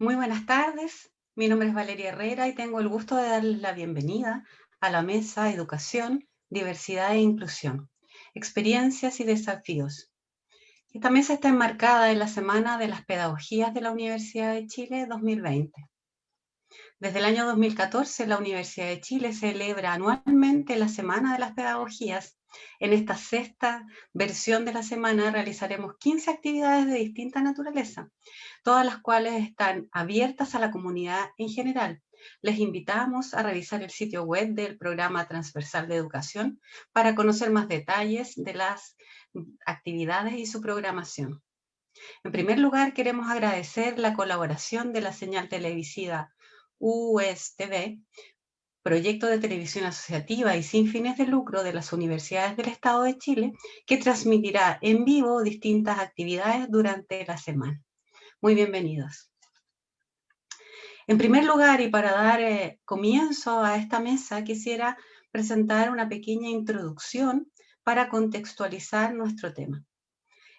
Muy buenas tardes, mi nombre es Valeria Herrera y tengo el gusto de darles la bienvenida a la mesa Educación, Diversidad e Inclusión, Experiencias y Desafíos. Esta mesa está enmarcada en la Semana de las Pedagogías de la Universidad de Chile 2020. Desde el año 2014, la Universidad de Chile celebra anualmente la Semana de las Pedagogías. En esta sexta versión de la semana realizaremos 15 actividades de distinta naturaleza, todas las cuales están abiertas a la comunidad en general. Les invitamos a revisar el sitio web del Programa Transversal de Educación para conocer más detalles de las actividades y su programación. En primer lugar, queremos agradecer la colaboración de la señal televisiva USTV, proyecto de televisión asociativa y sin fines de lucro de las universidades del Estado de Chile, que transmitirá en vivo distintas actividades durante la semana. Muy bienvenidos. En primer lugar, y para dar eh, comienzo a esta mesa, quisiera presentar una pequeña introducción para contextualizar nuestro tema.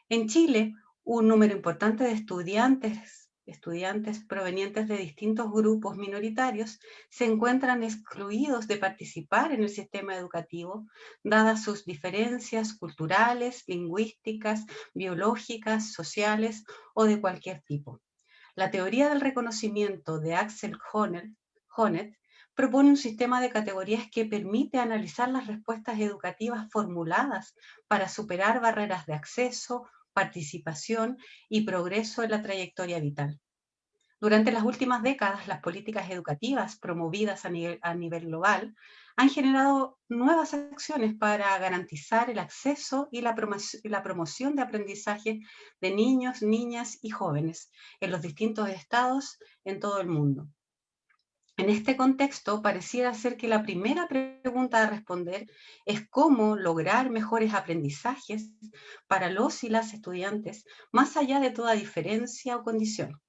En Chile, un número importante de estudiantes estudiantes provenientes de distintos grupos minoritarios se encuentran excluidos de participar en el sistema educativo, dadas sus diferencias culturales, lingüísticas, biológicas, sociales o de cualquier tipo. La teoría del reconocimiento de Axel Honneth propone un sistema de categorías que permite analizar las respuestas educativas formuladas para superar barreras de acceso, participación y progreso en la trayectoria vital. Durante las últimas décadas, las políticas educativas promovidas a nivel, global han generado nuevas acciones para garantizar el acceso y la, la promoción de aprendizaje de niños, niñas y jóvenes en los distintos estados en todo el mundo. En este contexto, pareciera ser que la primera pregunta a responder es cómo lograr mejores aprendizajes para los y las estudiantes, más allá de toda diferencia o condición.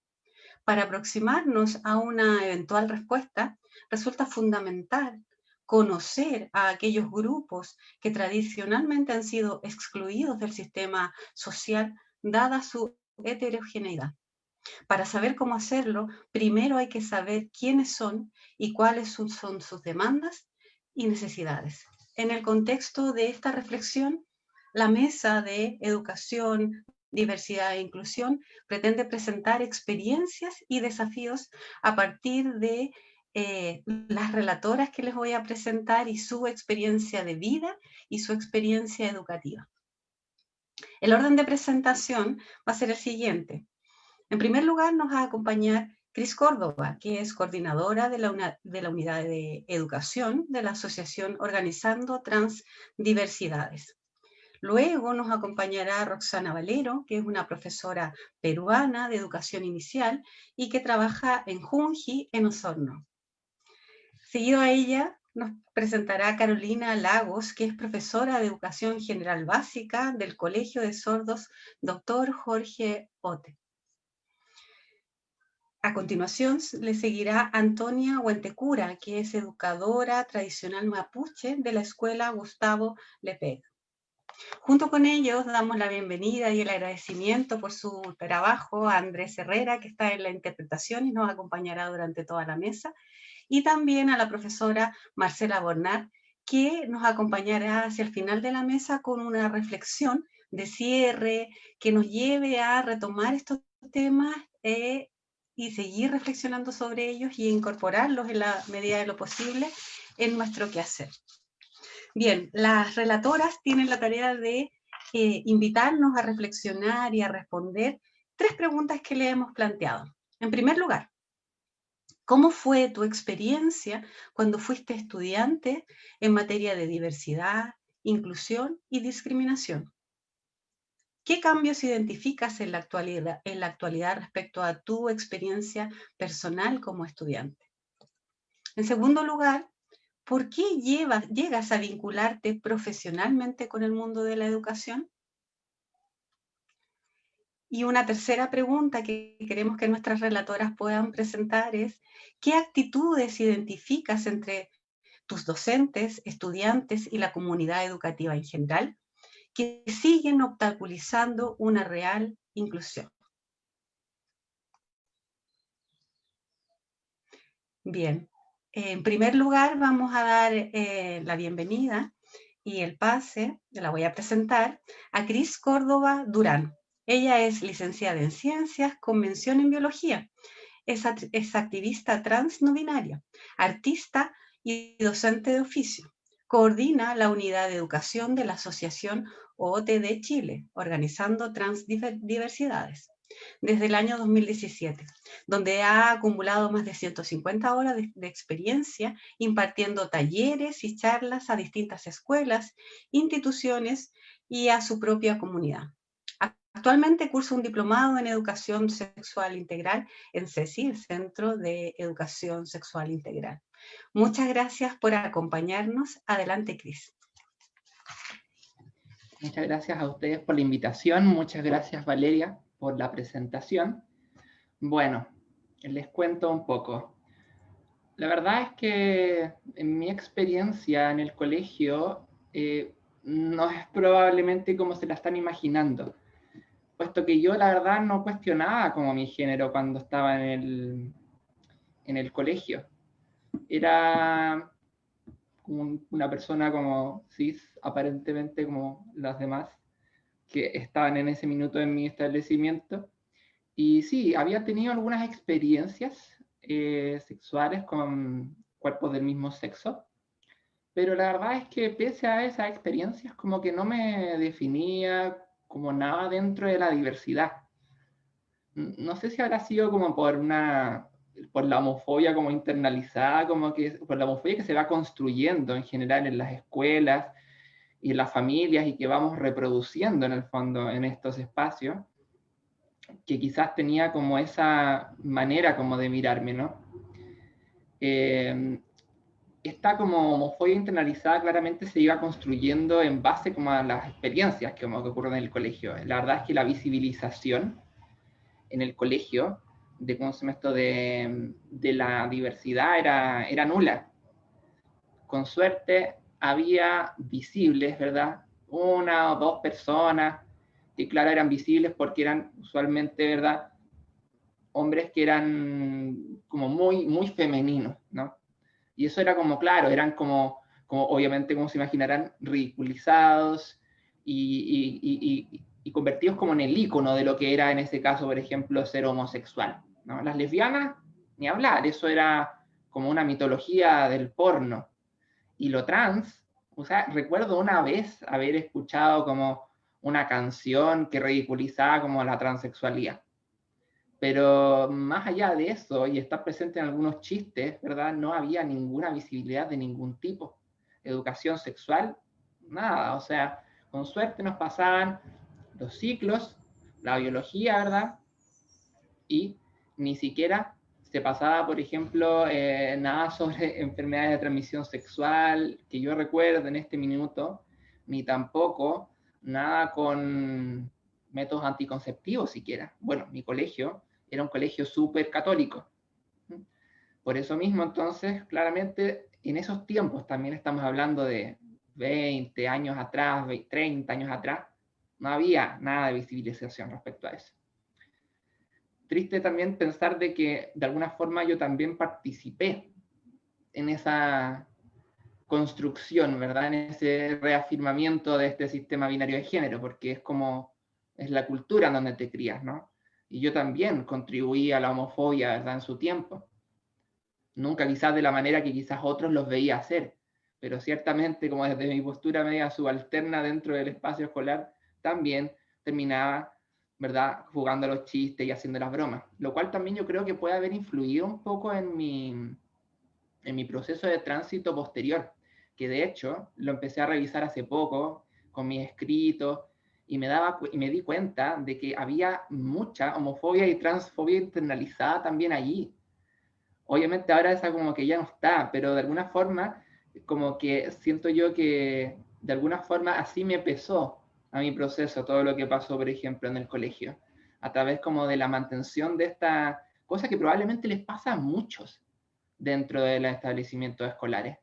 Para aproximarnos a una eventual respuesta, resulta fundamental conocer a aquellos grupos que tradicionalmente han sido excluidos del sistema social, dada su heterogeneidad. Para saber cómo hacerlo, primero hay que saber quiénes son y cuáles son, sus demandas y necesidades. En el contexto de esta reflexión, la Mesa de Educación, Diversidad e Inclusión pretende presentar experiencias y desafíos a partir de eh, las relatoras que les voy a presentar y su experiencia de vida y su experiencia educativa. El orden de presentación va a ser el siguiente. En primer lugar, nos va a acompañar Cris Córdoba, que es coordinadora de la, de la Unidad de Educación de la Asociación Organizando Transdiversidades. Luego nos acompañará Roxana Valero, que es una profesora peruana de educación inicial y que trabaja en Junji, en Osorno. Seguido a ella nos presentará Carolina Lagos, que es profesora de educación general básica del Colegio de Sordos Dr. Jorge Ote. A continuación le seguirá Antonia Huentecura, que es educadora tradicional mapuche de la Escuela Gustavo Lepeg. Junto con ellos damos la bienvenida y el agradecimiento por su trabajo a Andrés Herrera, que está en la interpretación y nos acompañará durante toda la mesa, y también a la profesora Marcela Bornat, que nos acompañará hacia el final de la mesa con una reflexión de cierre que nos lleve a retomar estos temas eh, y seguir reflexionando sobre ellos y incorporarlos en la medida de lo posible en nuestro quehacer. Bien, las relatoras tienen la tarea de eh, invitarnos a reflexionar y a responder tres preguntas que le hemos planteado. En primer lugar, ¿cómo fue tu experiencia cuando fuiste estudiante en materia de diversidad, inclusión y discriminación? ¿Qué cambios identificas en la, actualidad, respecto a tu experiencia personal como estudiante? En segundo lugar, ¿por qué llegas a vincularte profesionalmente con el mundo de la educación? Y una tercera pregunta que queremos que nuestras relatoras puedan presentar es, ¿qué actitudes identificas entre tus docentes, estudiantes y la comunidad educativa en general que siguen obstaculizando una real inclusión. Bien, en primer lugar vamos a dar eh, la bienvenida y el pase, la voy a presentar, a Cris Córdoba Durán. Ella es licenciada en Ciencias con mención en Biología. Es, es activista trans no binaria, artista y docente de oficio. Coordina la unidad de educación de la Asociación OTD Chile, organizando transdiversidades desde el año 2017, donde ha acumulado más de 150 horas de, de, experiencia impartiendo talleres y charlas a distintas escuelas, instituciones y a su propia comunidad. Actualmente cursa un diplomado en Educación Sexual Integral en CECI, el Centro de Educación Sexual Integral. Muchas gracias por acompañarnos. Adelante, Cris. Muchas gracias a ustedes por la invitación. Muchas gracias, Valeria, por la presentación. Bueno, les cuento un poco. La verdad es que en mi experiencia en el colegio eh, no es probablemente como se la están imaginando, puesto que yo la verdad no cuestionaba como mi género cuando estaba en el, en el colegio. Era una persona como cis, aparentemente como las demás, que estaban en ese minuto en mi establecimiento. Y sí, había tenido algunas experiencias eh, sexuales con cuerpos del mismo sexo, pero la verdad es que pese a esas experiencias, como que no me definía como nada dentro de la diversidad. No sé si habrá sido como por una por la homofobia como internalizada, como que por la homofobia que se va construyendo en general en las escuelas y en las familias y que vamos reproduciendo en el fondo en estos espacios, que quizás tenía como esa manera como de mirarme, ¿no? Eh, esta como homofobia internalizada claramente se iba construyendo en base como a las experiencias que, como que ocurren en el colegio. La verdad es que la visibilización en el colegio de, ¿cómo se de, de la diversidad era, era nula. Con suerte había visibles, ¿verdad? Una o dos personas que, claro, eran visibles porque eran usualmente, ¿verdad? Hombres que eran como muy, muy femeninos, ¿no? Y eso era como, claro, eran como, como obviamente, como se imaginarán, ridiculizados y, y, y, y, convertidos como en el icono de lo que era en ese caso, por ejemplo, ser homosexual. Las lesbianas, ni hablar, eso era como una mitología del porno. Y lo trans, o sea, recuerdo una vez haber escuchado como una canción que ridiculizaba como la transexualidad. Pero más allá de eso, y estar presente en algunos chistes, ¿verdad? No había ninguna visibilidad de ningún tipo. Educación sexual, nada. O sea, con suerte nos pasaban los ciclos, la biología, ¿verdad? Y ni siquiera se pasaba, por ejemplo, eh, nada sobre enfermedades de transmisión sexual, que yo recuerdo en este minuto, ni tampoco nada con métodos anticonceptivos siquiera. Bueno, mi colegio era un colegio súper católico. Por eso mismo, entonces, claramente, en esos tiempos, también estamos hablando de 20 años atrás, 30 años atrás, no había nada de visibilización respecto a eso triste también pensar de que de alguna forma yo también participé en esa construcción, ¿verdad? En ese reafirmamiento de este sistema binario de género, porque es como, es la cultura en donde te crías, ¿no? Y yo también contribuí a la homofobia, ¿verdad? En su tiempo. Nunca quizás de la manera que quizás otros los veía hacer, pero ciertamente como desde mi postura media subalterna dentro del espacio escolar, también terminaba ¿verdad? Jugando los chistes y haciendo las bromas, lo cual también yo creo que puede haber influido un poco en mi, en mi proceso de tránsito posterior, que de hecho lo empecé a revisar hace poco con mis escritos y me, daba, y me di cuenta de que había mucha homofobia y transfobia internalizada también allí. Obviamente ahora esa como que ya no está, pero de alguna forma como que siento yo que de alguna forma así me pesó a mi proceso todo lo que pasó, por ejemplo, en el colegio, a través como de la mantención de esta cosa que probablemente les pasa a muchos dentro de los establecimientos escolares.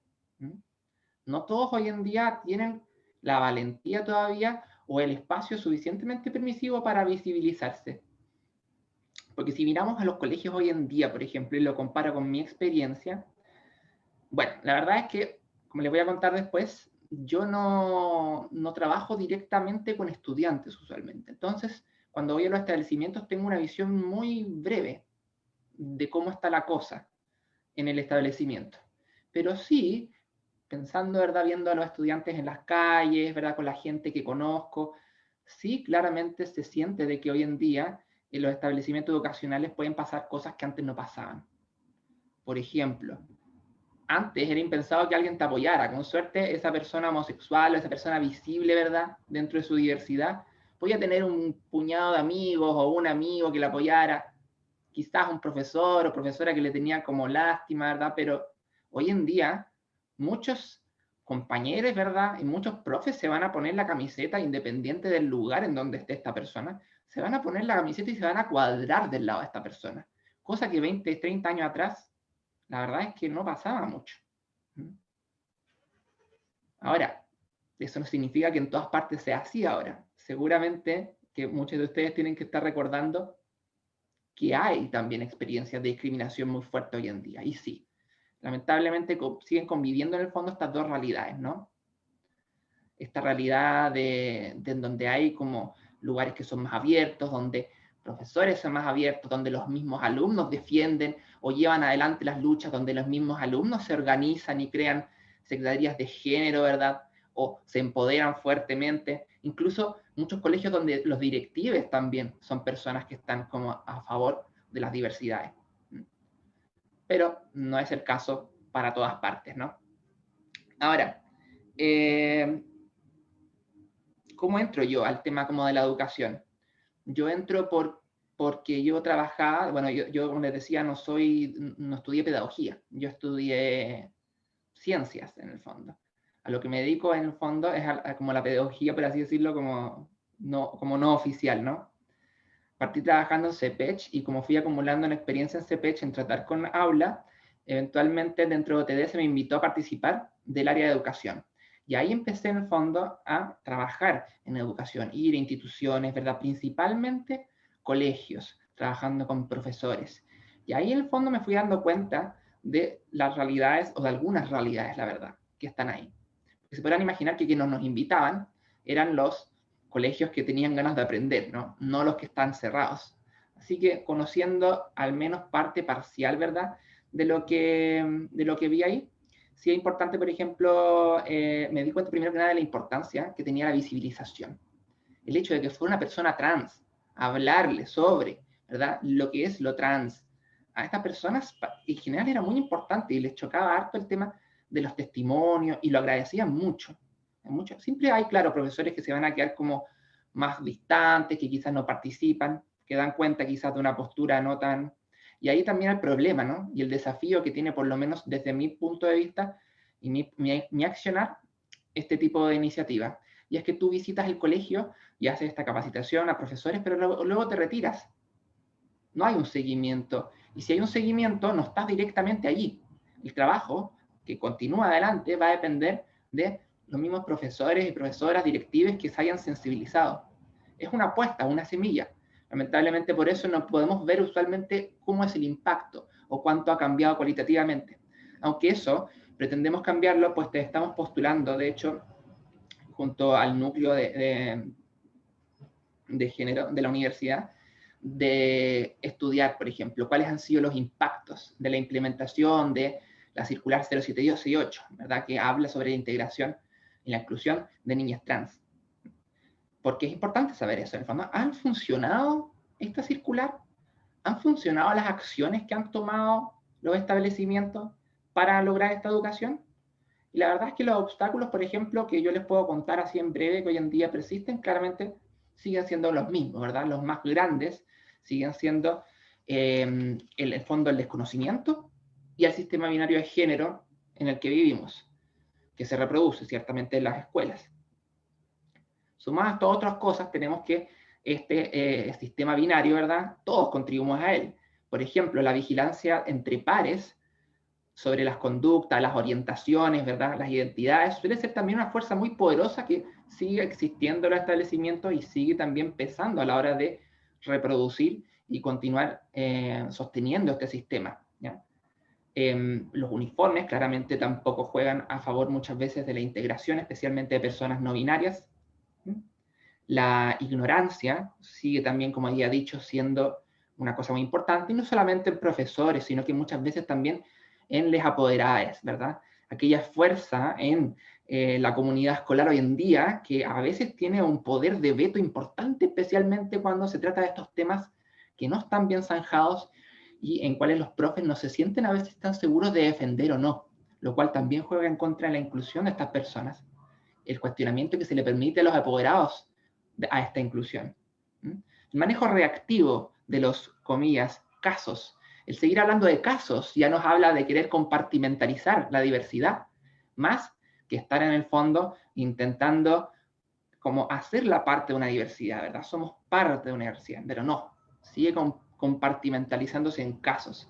No todos hoy en día tienen la valentía todavía o el espacio suficientemente permisivo para visibilizarse. Porque si miramos a los colegios hoy en día, por ejemplo, y lo comparo con mi experiencia, bueno, la verdad es que, como les voy a contar después, yo no, no trabajo directamente con estudiantes usualmente. Entonces, cuando voy a los establecimientos tengo una visión muy breve de cómo está la cosa en el establecimiento. Pero sí, pensando, ¿verdad? Viendo a los estudiantes en las calles, ¿verdad? Con la gente que conozco, sí, claramente se siente de que hoy en día en los establecimientos educacionales pueden pasar cosas que antes no pasaban. Por ejemplo, antes era impensado que alguien te apoyara. Con suerte, esa persona homosexual o esa persona visible, ¿verdad? Dentro de su diversidad, podía tener un puñado de amigos o un amigo que la apoyara. Quizás un profesor o profesora que le tenía como lástima, ¿verdad? Pero hoy en día, muchos compañeros, ¿verdad? Y muchos profes se van a poner la camiseta independiente del lugar en donde esté esta persona. Se van a poner la camiseta y se van a cuadrar del lado de esta persona. Cosa que 20, 30 años atrás la verdad es que no pasaba mucho. Ahora, eso no significa que en todas partes sea así ahora. Seguramente que muchos de ustedes tienen que estar recordando que hay también experiencias de discriminación muy fuerte hoy en día. Y sí, lamentablemente siguen conviviendo en el fondo estas dos realidades, ¿no? Esta realidad de, de donde hay como lugares que son más abiertos, donde profesores son más abiertos, donde los mismos alumnos defienden o llevan adelante las luchas, donde los mismos alumnos se organizan y crean secretarías de género, ¿verdad? O se empoderan fuertemente. Incluso muchos colegios donde los directivos también son personas que están como a favor de las diversidades. Pero no es el caso para todas partes, ¿no? Ahora, eh, ¿cómo entro yo al tema como de la educación? Yo entro por, porque yo trabajaba, bueno, yo, como les decía, no soy, no estudié pedagogía, yo estudié ciencias en el fondo. A lo que me dedico en el fondo es como la pedagogía, por así decirlo, como no, como no oficial, ¿no? Partí trabajando en CEPECH y como fui acumulando una experiencia en CEPECH en tratar con aula, eventualmente dentro de OTD se me invitó a participar del área de educación. Y ahí empecé en el fondo a trabajar en educación, ir a instituciones, ¿verdad? Principalmente colegios, trabajando con profesores. Y ahí en el fondo me fui dando cuenta de las realidades, o de algunas realidades, la verdad, que están ahí. Porque se podrán imaginar que quienes nos invitaban eran los colegios que tenían ganas de aprender, ¿no? No los que están cerrados. Así que conociendo al menos parte parcial, ¿verdad? De lo que, de lo que vi ahí, sí es importante, por ejemplo, eh, me di cuenta primero que nada de la importancia que tenía la visibilización. El hecho de que fuera una persona trans, hablarle sobre, ¿verdad? Lo que es lo trans. A estas personas en general era muy importante y les chocaba harto el tema de los testimonios y lo agradecían mucho. mucho. Siempre hay, claro, profesores que se van a quedar como más distantes, que quizás no participan, que dan cuenta quizás de una postura no tan y ahí también el problema, ¿no? Y el desafío que tiene, por lo menos desde mi punto de vista y mi, mi, accionar, este tipo de iniciativa. Y es que tú visitas el colegio y haces esta capacitación a profesores, pero luego, te retiras. No hay un seguimiento. Y si hay un seguimiento, no estás directamente allí. El trabajo que continúa adelante va a depender de los mismos profesores y profesoras directivas que se hayan sensibilizado. Es una apuesta, una semilla. Lamentablemente por eso no podemos ver usualmente cómo es el impacto o cuánto ha cambiado cualitativamente. Aunque eso pretendemos cambiarlo, pues te estamos postulando, de hecho, junto al núcleo de, género de la universidad, de estudiar, por ejemplo, cuáles han sido los impactos de la implementación de la circular 07268, ¿verdad? Que habla sobre la integración y la inclusión de niñas trans porque es importante saber eso. En fondo, ¿han funcionado esta circular? ¿Han funcionado las acciones que han tomado los establecimientos para lograr esta educación? Y la verdad es que los obstáculos, por ejemplo, que yo les puedo contar así en breve, que hoy en día persisten, claramente siguen siendo los mismos, ¿verdad? Los más grandes siguen siendo, eh, el, fondo, el desconocimiento y el sistema binario de género en el que vivimos, que se reproduce ciertamente en las escuelas. Sumadas a todas otras cosas, tenemos que este eh, sistema binario, ¿verdad? Todos contribuimos a él. Por ejemplo, la vigilancia entre pares sobre las conductas, las orientaciones, ¿verdad? Las identidades, suele ser también una fuerza muy poderosa que sigue existiendo en los establecimientos y sigue también pesando a la hora de reproducir y continuar eh, sosteniendo este sistema. Em, los uniformes claramente tampoco juegan a favor muchas veces de la integración, especialmente de personas no binarias. La ignorancia sigue también, como había dicho, siendo una cosa muy importante, y no solamente en profesores, sino que muchas veces también en les apoderadas, ¿verdad? Aquella fuerza en eh, la comunidad escolar hoy en día que a veces tiene un poder de veto importante, especialmente cuando se trata de estos temas que no están bien zanjados y en cuales los profes no se sienten a veces tan seguros de defender o no, lo cual también juega en contra de la inclusión de estas personas. El cuestionamiento que se le permite a los apoderados a esta inclusión. El manejo reactivo de los, comillas, casos. El seguir hablando de casos ya nos habla de querer compartimentalizar la diversidad, más que estar en el fondo intentando como hacer la parte de una diversidad, ¿verdad? Somos parte de una diversidad, pero no, sigue compartimentalizándose en casos,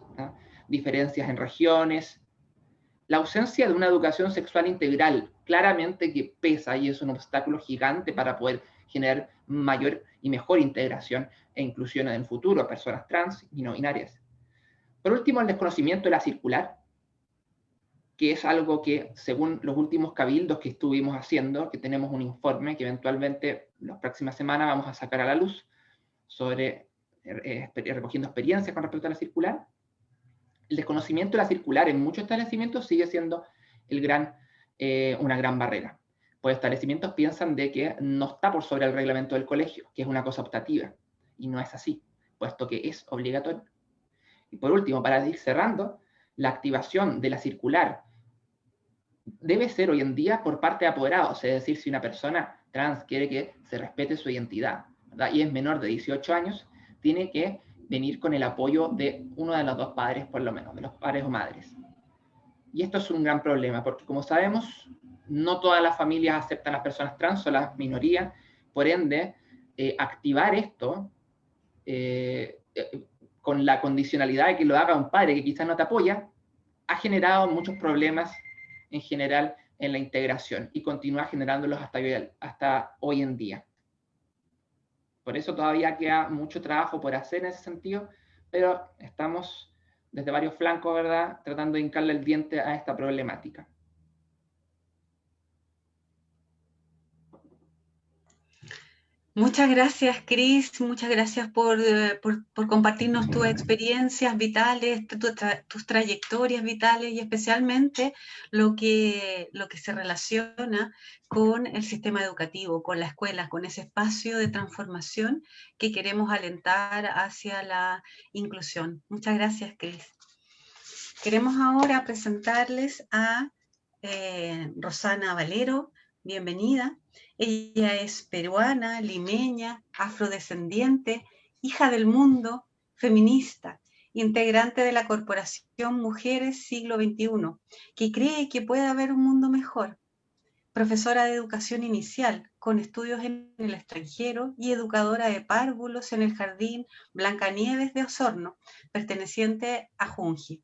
diferencias en regiones, la ausencia de una educación sexual integral, claramente que pesa y es un obstáculo gigante para poder generar mayor y mejor integración e inclusión en el futuro a personas trans y no binarias. Por último, el desconocimiento de la circular, que es algo que, según los últimos cabildos que estuvimos haciendo, que tenemos un informe que eventualmente las próximas semanas vamos a sacar a la luz sobre eh, recogiendo experiencias con respecto a la circular, el desconocimiento de la circular en muchos establecimientos sigue siendo eh, una gran barrera. Pues establecimientos piensan de que no está por sobre el reglamento del colegio, que es una cosa optativa, y no es así, puesto que es obligatorio. Y por último, para ir cerrando, la activación de la circular debe ser hoy en día por parte de apoderados, es decir, si una persona trans quiere que se respete su identidad y es menor de 18 años, tiene que venir con el apoyo de uno de los dos padres, por lo menos, de los padres o madres. Y esto es un gran problema, porque como sabemos, no todas las familias aceptan a las personas trans o las minorías, por ende, eh, activar esto eh, eh, con la condicionalidad de que lo haga un padre que quizás no te apoya, ha generado muchos problemas en general en la integración y continúa generándolos hasta hoy en día. Por eso todavía queda mucho trabajo por hacer en ese sentido, pero estamos desde varios flancos, ¿verdad?, tratando de hincarle el diente a esta problemática. Muchas gracias, Cris. Muchas gracias por, eh, compartirnos tus experiencias vitales, tus trayectorias vitales y especialmente lo que, lo que se relaciona con el sistema educativo, con la escuela, con ese espacio de transformación que queremos alentar hacia la inclusión. Muchas gracias, Cris. Queremos ahora presentarles a eh, Rosana Valero. Bienvenida. Ella es peruana, limeña, afrodescendiente, hija del mundo, feminista, integrante de la Corporación Mujeres Siglo XXI, que cree que puede haber un mundo mejor. Profesora de educación inicial, con estudios en el extranjero y educadora de párvulos en el Jardín Blancanieves de Osorno, perteneciente a Junji.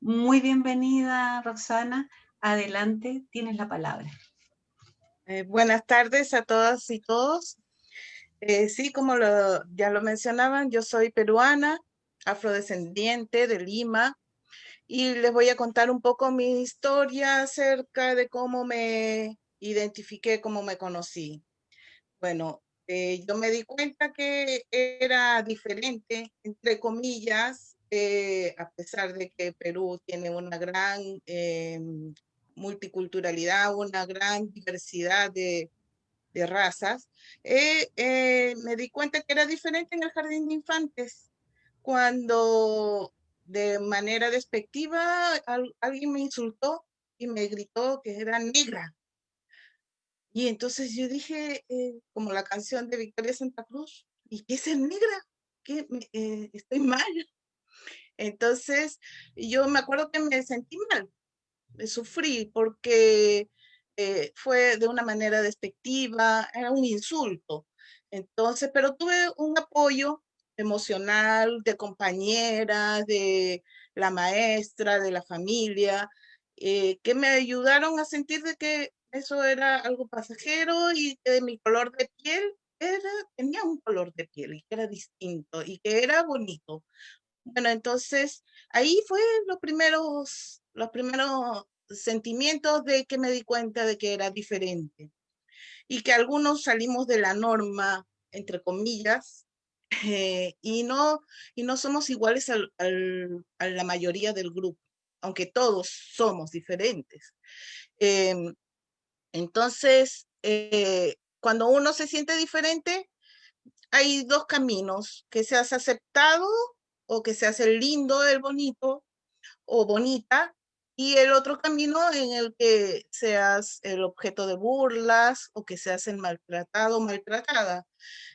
Muy bienvenida, Roxana. Adelante, tienes la palabra. Eh, buenas tardes a todas y todos. Eh, sí, como ya lo mencionaban, yo soy peruana, afrodescendiente de Lima, y les voy a contar un poco mi historia acerca de cómo me identifiqué, cómo me conocí. Bueno, eh, yo me di cuenta que era diferente, entre comillas, a pesar de que Perú tiene una gran em, multiculturalidad, una gran diversidad de, razas, eh, eh, me di cuenta que era diferente en el jardín de infantes. Cuando de manera despectiva alguien me insultó y me gritó que era negra. Y entonces yo dije, eh, como la canción de Victoria Santa Cruz, ¿y qué es ser negra? ¿Qué, estoy mal. Entonces yo me acuerdo que me sentí mal, sufrí porque eh, fue de una manera despectiva, era un insulto. Entonces, pero tuve un apoyo emocional de compañeras, de la maestra, de la familia, eh, que me ayudaron a sentir de que eso era algo pasajero y que mi color de piel era, tenía un color de piel y que era distinto y que era bonito. Bueno, entonces ahí fue los primeros, los primeros sentimientos de que me di cuenta de que era diferente y que algunos salimos de la norma, entre comillas, eh, y, no, y no somos iguales al, a la mayoría del grupo, aunque todos somos diferentes. Em, entonces, eh, cuando uno se siente diferente, hay dos caminos, que seas aceptado o que seas el lindo, el bonito o bonita, y el otro camino en el que seas el objeto de burlas o que seas el maltratado o maltratada.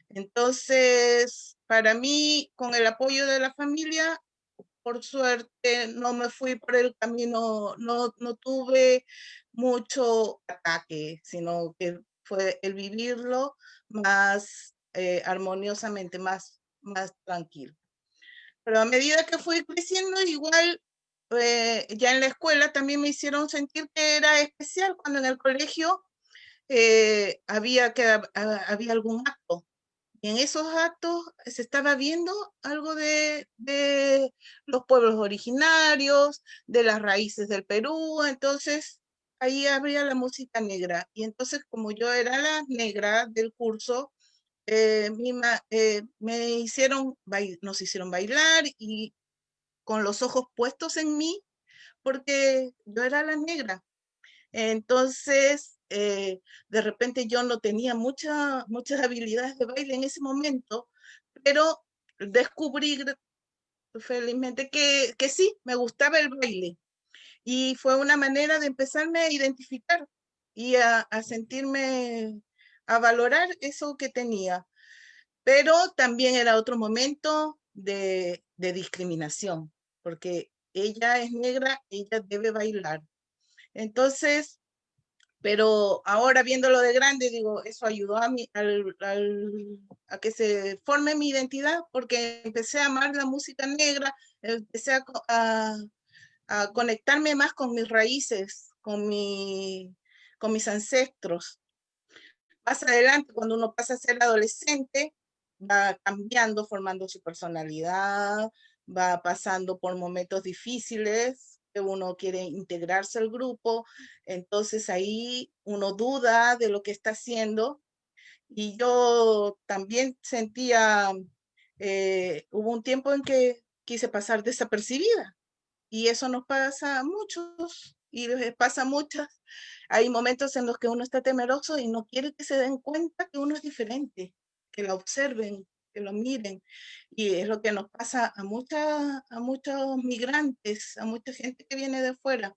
Entonces, para mí, con el apoyo de la familia, por suerte no me fui por el camino, no, no tuve mucho ataque, sino que fue el vivirlo más eh, armoniosamente, más, más tranquilo. Pero a medida que fui creciendo, igual eh, ya en la escuela también me hicieron sentir que era especial cuando en el colegio eh, había, que, había algún acto. Y en esos actos se estaba viendo algo de, de los pueblos originarios, de las raíces del Perú. Entonces, ahí habría la música negra. Y entonces, como yo era la negra del curso, eh, eh, me hicieron, nos hicieron bailar y con los ojos puestos en mí, porque yo era la negra. Entonces, eh, de repente yo no tenía mucha, muchas habilidades de baile en ese momento, pero descubrí felizmente que, que sí, me gustaba el baile. Y fue una manera de empezarme a identificar y a, sentirme, a valorar eso que tenía. Pero también era otro momento de discriminación, porque ella es negra, ella debe bailar. Entonces, pero ahora viéndolo de grande, digo, eso ayudó a, mí, a que se forme mi identidad, porque empecé a amar la música negra, empecé a, a conectarme más con mis raíces, con, mi, con mis ancestros. Más adelante, cuando uno pasa a ser adolescente, va cambiando, formando su personalidad, va pasando por momentos difíciles, que uno quiere integrarse al grupo, entonces ahí uno duda de lo que está haciendo. Y yo también sentía, eh, hubo un tiempo en que quise pasar desapercibida, y eso nos pasa a muchos y pasa a muchas. Hay momentos en los que uno está temeroso y no quiere que se den cuenta que uno es diferente, que lo observen, que lo miren. Y es lo que nos pasa a, muchas, a muchos migrantes, a mucha gente que viene de fuera.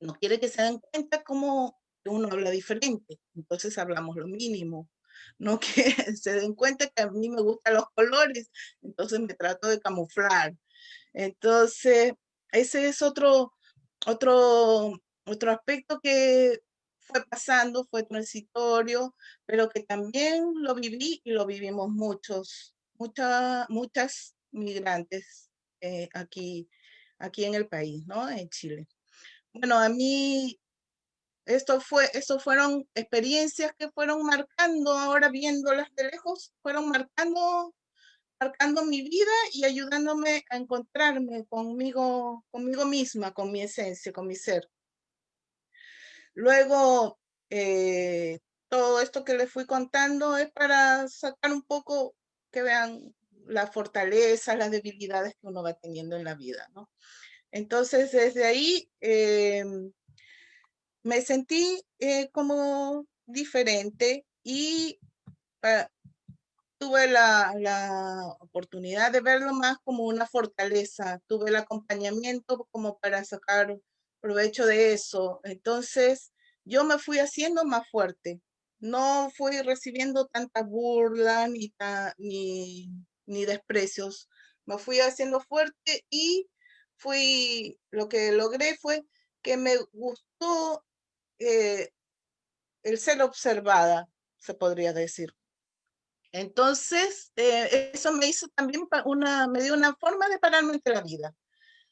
No quiere que se den cuenta cómo uno habla diferente, entonces hablamos lo mínimo. No que se den cuenta que a mí me gustan los colores, entonces me trato de camuflar. Entonces, ese es otro, otro, otro aspecto que fue pasando, fue transitorio, pero que también lo viví y lo vivimos muchos, muchas, muchas migrantes eh, aquí, aquí en el país, ¿no? En Chile. Bueno, a mí esto fue, esto fueron experiencias que fueron marcando, ahora viéndolas de lejos, fueron marcando marcando mi vida y ayudándome a encontrarme conmigo, conmigo misma, con mi esencia, con mi ser. Luego, eh, todo esto que les fui contando es para sacar un poco, que vean la fortaleza, las debilidades que uno va teniendo en la vida. Entonces, desde ahí eh, me sentí eh, como diferente y tuve la, oportunidad de verlo más como una fortaleza, tuve el acompañamiento como para sacar provecho de eso. Entonces, yo me fui haciendo más fuerte. No fui recibiendo tanta burla ni, ni, desprecios. Me fui haciendo fuerte y fui, lo que logré fue que me gustó eh, el ser observada, se podría decir. Entonces, eh, eso me hizo también una, me dio una forma de pararme entre la vida.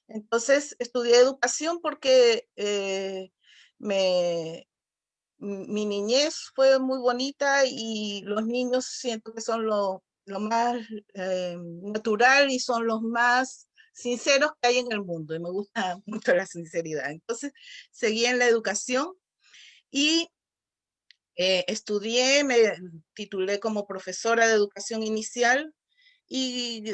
Entonces, estudié educación porque eh, me, mi niñez fue muy bonita y los niños siento que son lo, lo más eh, natural y son los más sinceros que hay en el mundo y me gusta mucho la sinceridad. Entonces seguí en la educación y eh, estudié, me titulé como profesora de educación inicial y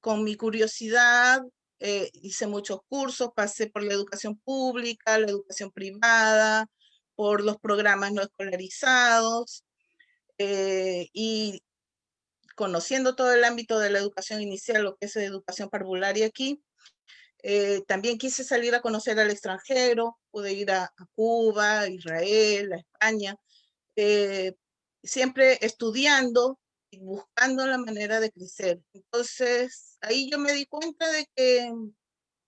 con mi curiosidad hice muchos cursos, pasé por la educación pública, la educación privada, por los programas no escolarizados eh, y conociendo todo el ámbito de la educación inicial, lo que es educación parvularia aquí, eh, también quise salir a conocer al extranjero, pude ir a, Cuba, a Israel, a España, eh, siempre estudiando y buscando la manera de crecer. Entonces, ahí yo me di cuenta de que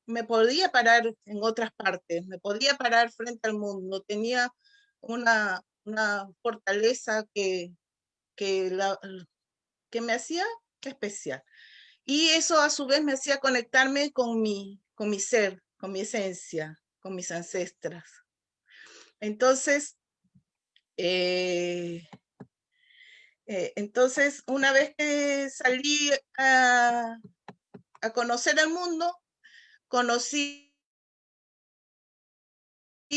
me podía parar en otras partes, me podía parar frente al mundo, tenía una, una fortaleza que, que, la, que me hacía especial. Y eso a su vez me hacía conectarme con mi, con mi ser, con mi esencia, con mis ancestras. Entonces, eh, eh, entonces una vez que salí a, conocer el mundo, conocí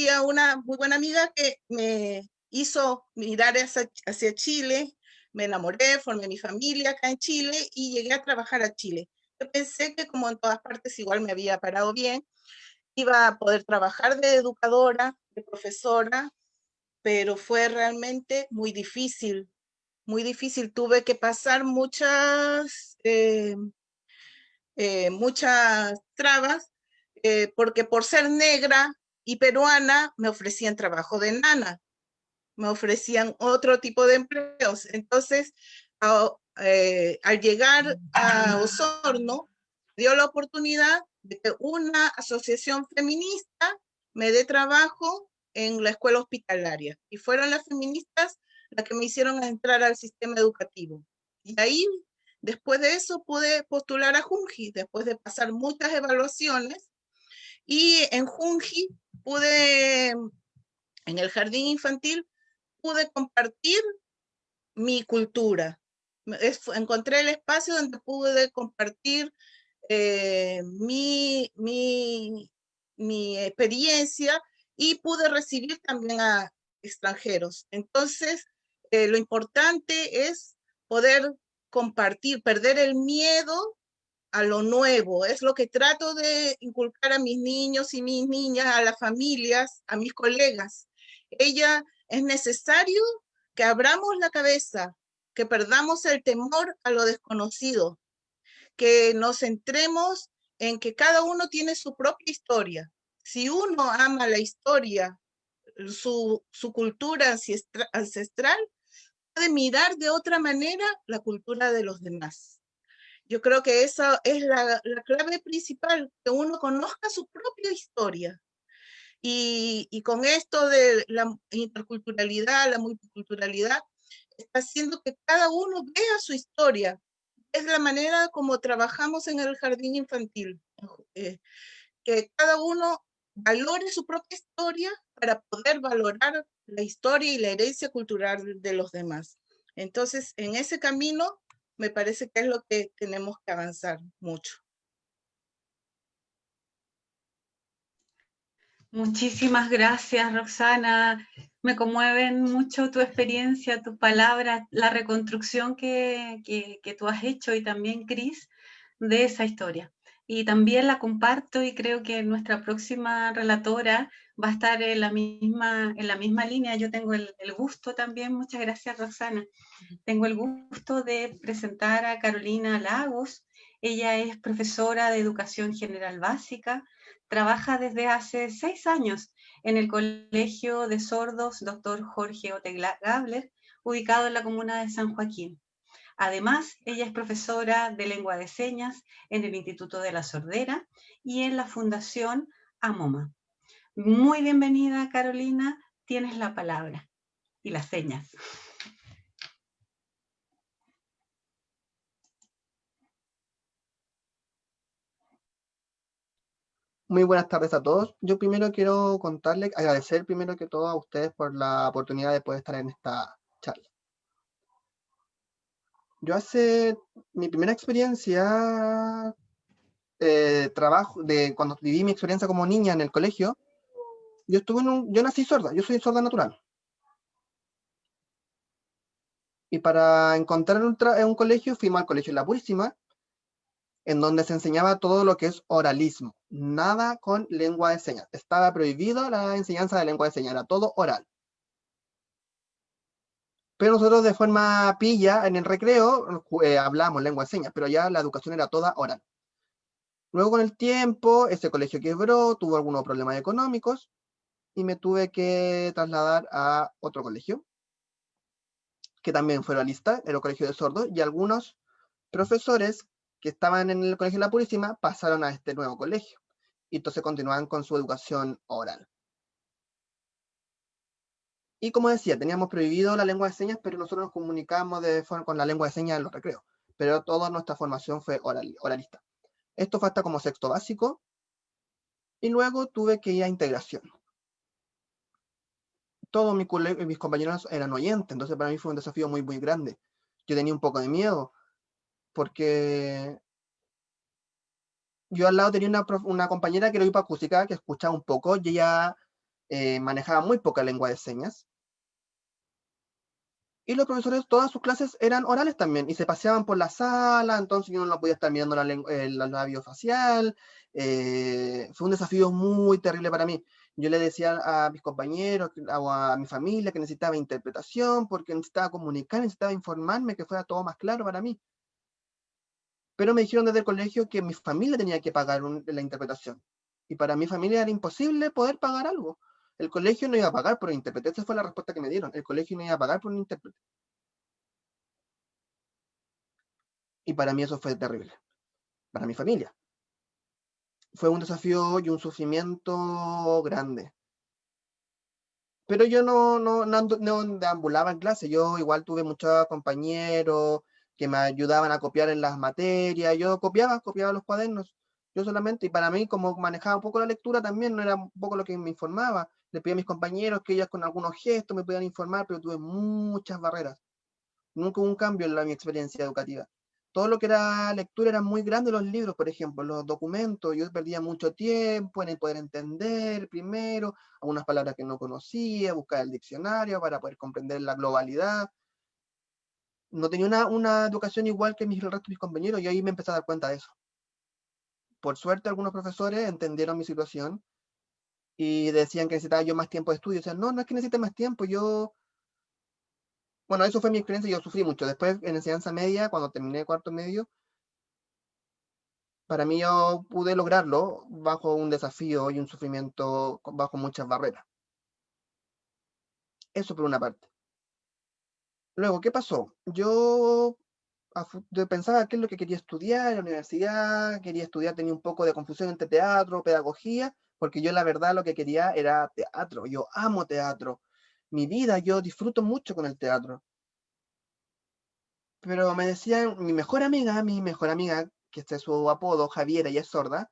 a una muy buena amiga que me hizo mirar hacia, Chile, me enamoré, formé mi familia acá en Chile y llegué a trabajar a Chile. Yo pensé que como en todas partes igual me había parado bien, iba a poder trabajar de educadora, de profesora, pero fue realmente muy difícil, muy difícil. Tuve que pasar muchas, eh, eh, muchas trabas, eh, porque por ser negra y peruana me ofrecían trabajo de nana, me ofrecían otro tipo de empleos. Entonces, al llegar a Osorno, dio la oportunidad de que una asociación feminista me dé trabajo en la escuela hospitalaria. Y fueron las feministas las que me hicieron entrar al sistema educativo. Y ahí Después de eso pude postular a Junji, después de pasar muchas evaluaciones. Y en Junji pude, en el jardín infantil, pude compartir mi cultura. encontré el espacio donde pude compartir eh, mi, mi, mi experiencia y pude recibir también a extranjeros. Entonces, eh, lo importante es poder compartir, perder el miedo a lo nuevo. Es lo que trato de inculcar a mis niños y mis niñas, a las familias, a mis colegas. Ella es necesario que abramos la cabeza, que perdamos el temor a lo desconocido, que nos centremos en que cada uno tiene su propia historia. Si uno ama la historia, su, su cultura ancestral, de mirar de otra manera la cultura de los demás. Yo creo que esa es la, clave principal, que uno conozca su propia historia. Y, y, con esto de la interculturalidad, la multiculturalidad, está haciendo que cada uno vea su historia. Es la manera como trabajamos en el jardín infantil, eh, que cada uno valore su propia historia para poder valorar la historia y la herencia cultural de los demás. Entonces, en ese camino, me parece que es lo que tenemos que avanzar mucho. Muchísimas gracias, Roxana. Me conmueven mucho tu experiencia, tus palabras, la reconstrucción que, que tú has hecho y también, Cris, de esa historia y también la comparto y creo que nuestra próxima relatora va a estar en la misma, en la misma línea. Yo tengo el, gusto también, muchas gracias Roxana, tengo el gusto de presentar a Carolina Lagos. Ella es profesora de Educación General Básica, trabaja desde hace seis años en el Colegio de Sordos Dr. Jorge Otegla Gabler, ubicado en la comuna de San Joaquín. Además, ella es profesora de lengua de señas en el Instituto de la Sordera y en la Fundación AMOMA. Muy bienvenida, Carolina. Tienes la palabra y las señas. Muy buenas tardes a todos. Yo primero quiero contarles, agradecer primero que todo a ustedes por la oportunidad de poder estar en esta charla. Yo hace mi primera experiencia, eh, trabajo, de cuando viví mi experiencia como niña en el colegio, yo estuve en un, yo nací sorda, yo soy sorda natural. Y para encontrar un, un colegio, fuimos al colegio La Purísima, en donde se enseñaba todo lo que es oralismo, nada con lengua de señas. Estaba prohibido la enseñanza de lengua de señas, era todo oral. Pero nosotros de forma pilla, en el recreo, eh, hablamos lengua de señas, pero ya la educación era toda oral. Luego con el tiempo, ese colegio quebró, tuvo algunos problemas económicos, y me tuve que trasladar a otro colegio, que también fue oralista, era el colegio de sordos, y algunos profesores que estaban en el Colegio de la Purísima pasaron a este nuevo colegio. Y entonces continuaban con su educación oral. Y como decía, teníamos prohibido la lengua de señas, pero nosotros nos comunicábamos con la lengua de señas en los recreos. Pero toda nuestra formación fue oral, oralista. Esto fue hasta como sexto básico. Y luego tuve que ir a integración. Todos mis, mis compañeros eran oyentes, entonces para mí fue un desafío muy, muy grande. Yo tenía un poco de miedo, porque yo al lado tenía una, compañera que era hipoacústica, que escuchaba un poco, y ella eh, manejaba muy poca lengua de señas. Y los profesores, todas sus clases eran orales también, y se paseaban por la sala, entonces yo no podía estar mirando la el, labio facial. Eh, fue un desafío muy terrible para mí. Yo le decía a mis compañeros o a mi familia que necesitaba interpretación, porque necesitaba comunicar, necesitaba informarme, que fuera todo más claro para mí pero me dijeron desde el colegio que mi familia tenía que pagar la interpretación. Y para mi familia era imposible poder pagar algo. El colegio no iba a pagar por un intérprete. Esa fue la respuesta que me dieron. El colegio no iba a pagar por un intérprete. Y para mí eso fue terrible. Para mi familia. Fue un desafío y un sufrimiento grande. Pero yo no, no, no, no deambulaba en clase. Yo igual tuve muchos compañeros, que me ayudaban a copiar en las materias. Yo copiaba, copiaba los cuadernos, yo solamente. Y para mí, como manejaba un poco la lectura, también no era un poco lo que me informaba. Le pedí a mis compañeros que ellas con algunos gestos me pudieran informar, pero tuve muchas barreras. Nunca hubo un cambio en la, mi experiencia educativa. Todo lo que era lectura era muy grande los libros, por ejemplo, los documentos. Yo perdía mucho tiempo en poder entender primero algunas palabras que no conocía, buscar el diccionario para poder comprender la globalidad no tenía una, una educación igual que mis, el resto de mis compañeros y ahí me empecé a dar cuenta de eso. Por suerte algunos profesores entendieron mi situación y decían que necesitaba yo más tiempo de estudio. O sea, no, no es que necesite más tiempo, yo... Bueno, eso fue mi experiencia, yo sufrí mucho. Después, en enseñanza media, cuando terminé cuarto medio, para mí yo pude lograrlo bajo un desafío y un sufrimiento, bajo muchas barreras. Eso por una parte. Luego, ¿qué pasó? Yo, pensaba qué es lo que quería estudiar en la universidad, quería estudiar, tenía un poco de confusión entre teatro, pedagogía, porque yo la verdad lo que quería era teatro, yo amo teatro, mi vida, yo disfruto mucho con el teatro. Pero me decían, mi mejor amiga, mi mejor amiga, que este es su apodo, Javiera, y es sorda,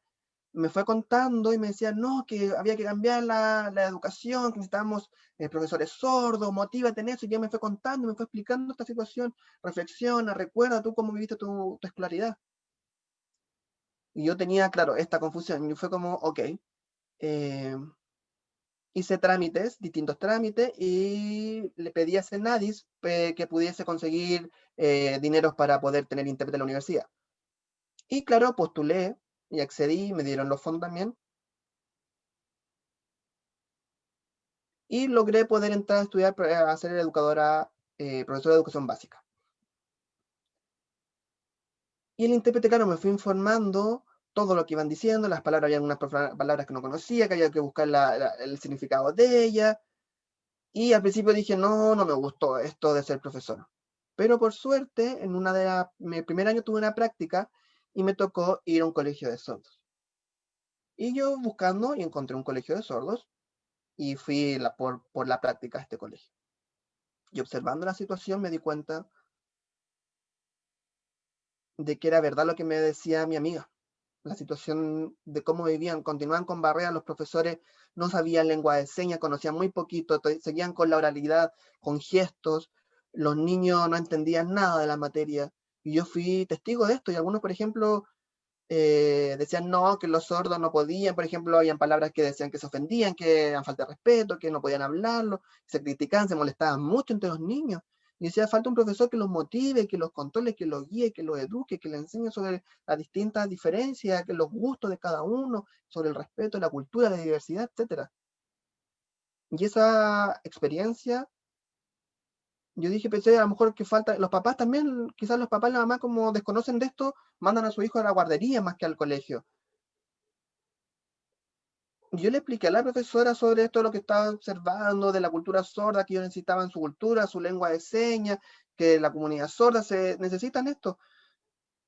me fue contando y me decía, no, que había que cambiar la, educación, que necesitábamos eh, profesores sordos, motívate en eso, y ya me fue contando, me fue explicando esta situación, reflexiona, recuerda tú cómo viviste tu, escolaridad. Y yo tenía, claro, esta confusión, y fue como, ok, eh, hice trámites, distintos trámites, y le pedí a Senadis eh, que pudiese conseguir dineros para poder tener intérprete en la universidad. Y claro, postulé y accedí, me dieron los fondos también. Y logré poder entrar a estudiar, a ser educadora, eh, profesora de educación básica. Y el intérprete, claro, me fue informando todo lo que iban diciendo, las palabras, había unas palabras que no conocía, que había que buscar el significado de ellas. Y al principio dije, no, no me gustó esto de ser profesor. Pero por suerte, en una de mi primer año tuve una práctica y me tocó ir a un colegio de sordos. Y yo buscando y encontré un colegio de sordos y fui por, por la práctica a este colegio. Y observando la situación me di cuenta de que era verdad lo que me decía mi amiga. La situación de cómo vivían, continuaban con barreras, los profesores no sabían lengua de señas, conocían muy poquito, seguían con la oralidad, con gestos, los niños no entendían nada de la materia, y yo fui testigo de esto, y algunos, por ejemplo, eh, decían no, que los sordos no podían, por ejemplo, habían palabras que decían que se ofendían, que eran falta de respeto, que no podían hablarlo, se criticaban, se molestaban mucho entre los niños, y decía, falta un profesor que los motive, que los controle, que los guíe, que los eduque, que les enseñe sobre las distintas diferencias, que los gustos de cada uno, sobre el respeto, la cultura, la diversidad, etc. Y esa experiencia, yo dije, pensé a lo mejor que falta, los papás también, quizás los papás y la mamá como desconocen de esto, mandan a su hijo a la guardería más que al colegio yo le expliqué a la profesora sobre esto, lo que estaba observando de la cultura sorda, que ellos necesitaban su cultura, su lengua de señas, que la comunidad sorda se necesitan esto,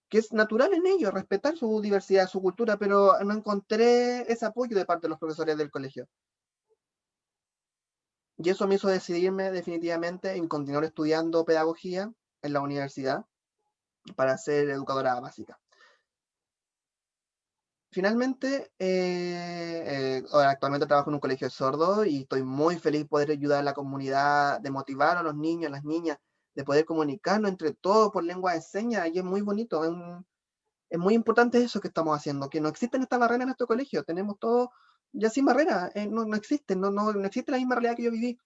que es natural en ellos, respetar su diversidad, su cultura, pero no encontré ese apoyo de parte de los profesores del colegio. Y eso me hizo decidirme definitivamente en continuar estudiando pedagogía en la universidad para ser educadora básica. Finalmente, eh, eh, actualmente trabajo en un colegio de sordos y estoy muy feliz de poder ayudar a la comunidad, de motivar a los niños, a las niñas, de poder comunicarnos entre todos por lengua de señas, y es muy bonito, es, muy importante eso que estamos haciendo, que no existen estas barreras en nuestro colegio, tenemos todo ya sin barreras, eh, no, no existen, no, no, no existe la misma realidad que yo viví.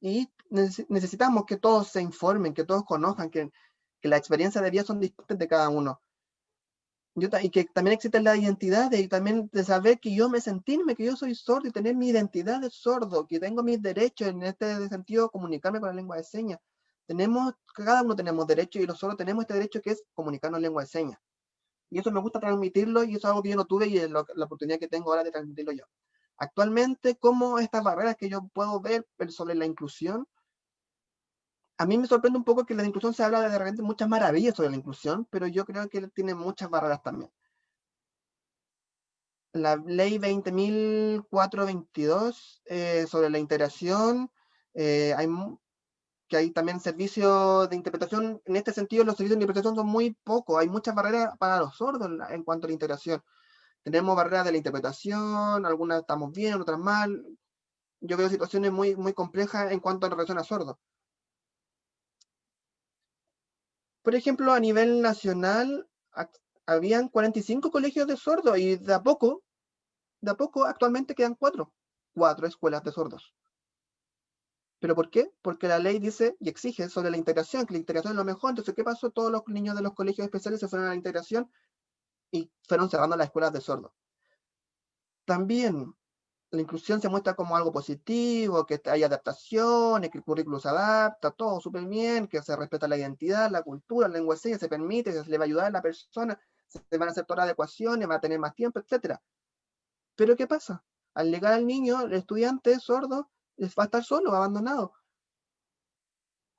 Y necesitamos que todos se informen, que todos conozcan, que, que las experiencias de vida son distintas de cada uno y que también existe la identidad y también de saber que yo me sentirme que yo soy sordo y tener mi identidad de sordo, que tengo mis derechos en este sentido, comunicarme con la lengua de señas. Tenemos, cada uno tenemos derechos y los sordos tenemos este derecho que es comunicarnos en lengua de señas. Y eso me gusta transmitirlo y eso es algo que yo no tuve y es la oportunidad que tengo ahora de transmitirlo yo. Actualmente, ¿cómo estas barreras que yo puedo ver sobre la inclusión a mí me sorprende un poco que la inclusión se habla de, repente muchas maravillas sobre la inclusión, pero yo creo que tiene muchas barreras también. La ley 20.422 eh, sobre la integración, eh, que hay también servicios de interpretación, en este sentido los servicios de interpretación son muy pocos, hay muchas barreras para los sordos en, cuanto a la integración. Tenemos barreras de la interpretación, algunas estamos bien, otras mal. Yo veo situaciones muy, muy complejas en cuanto a relación a sordos. Por ejemplo, a nivel nacional, habían 45 colegios de sordos y de a poco, de a poco actualmente quedan cuatro, cuatro escuelas de sordos. ¿Pero por qué? Porque la ley dice y exige sobre la integración, que la integración es lo mejor. Entonces, ¿qué pasó? Todos los niños de los colegios especiales se fueron a la integración y fueron cerrando las escuelas de sordos. También la inclusión se muestra como algo positivo, que hay adaptaciones, que el currículo se adapta, todo súper bien, que se respeta la identidad, la cultura, la lengua se permite, se le va a ayudar a la persona, se van a hacer todas las adecuaciones, va a tener más tiempo, etc. Pero ¿qué pasa? Al llegar al niño, el estudiante sordo va a estar solo, abandonado.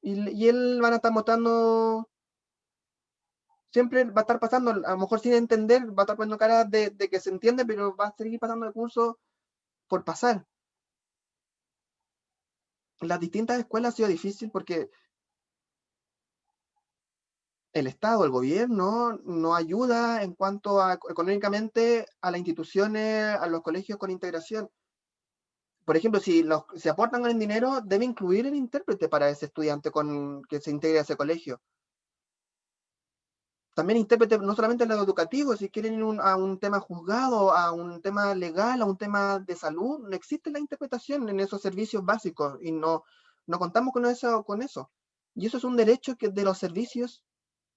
Y, él van a estar mostrando siempre va a estar pasando, a lo mejor sin entender, va a estar poniendo cara de, que se entiende, pero va a seguir pasando el curso por pasar. Las distintas escuelas ha sido difícil porque el Estado, el gobierno, no ayuda en cuanto a económicamente a las instituciones, a los colegios con integración. Por ejemplo, si los, se aportan el dinero, debe incluir el intérprete para ese estudiante con que se integre a ese colegio también intérprete no solamente en lo educativo, si quieren ir a un tema juzgado, a un tema legal, a un tema de salud, no existe la interpretación en esos servicios básicos y no, no contamos con eso, con eso. Y eso es un derecho que de los servicios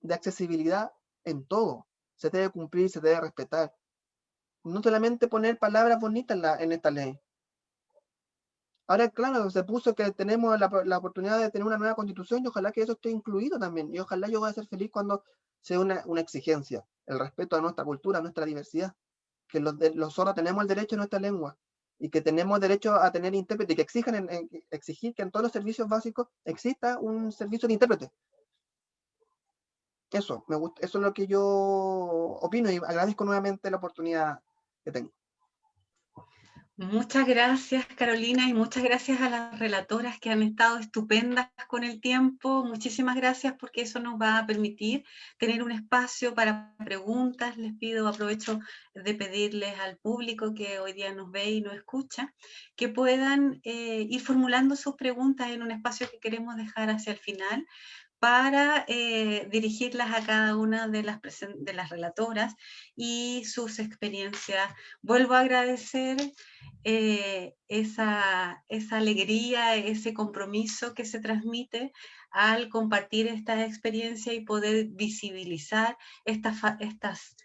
de accesibilidad en todo. Se debe cumplir, se debe respetar. No solamente poner palabras bonitas en, la, en esta ley. Ahora, claro, se puso que tenemos la, la, oportunidad de tener una nueva constitución y ojalá que eso esté incluido también. Y ojalá yo voy a ser feliz cuando sea una, exigencia, el respeto a nuestra cultura, a nuestra diversidad, que los, los sordos tenemos el derecho a nuestra lengua y que tenemos derecho a tener intérprete y que exijan exigir que en todos los servicios básicos exista un servicio de intérprete. Eso, me gusta, eso es lo que yo opino y agradezco nuevamente la oportunidad que tengo. Muchas gracias, Carolina, y muchas gracias a las relatoras que han estado estupendas con el tiempo. Muchísimas gracias porque eso nos va a permitir tener un espacio para preguntas. Les pido, aprovecho de pedirles al público que hoy día nos ve y nos escucha, que puedan eh, ir formulando sus preguntas en un espacio que queremos dejar hacia el final para eh, dirigirlas a cada una de las, de las relatoras y sus experiencias. Vuelvo a agradecer eh, esa, esa, alegría, ese compromiso que se transmite al compartir esta experiencia y poder visibilizar estas, estas,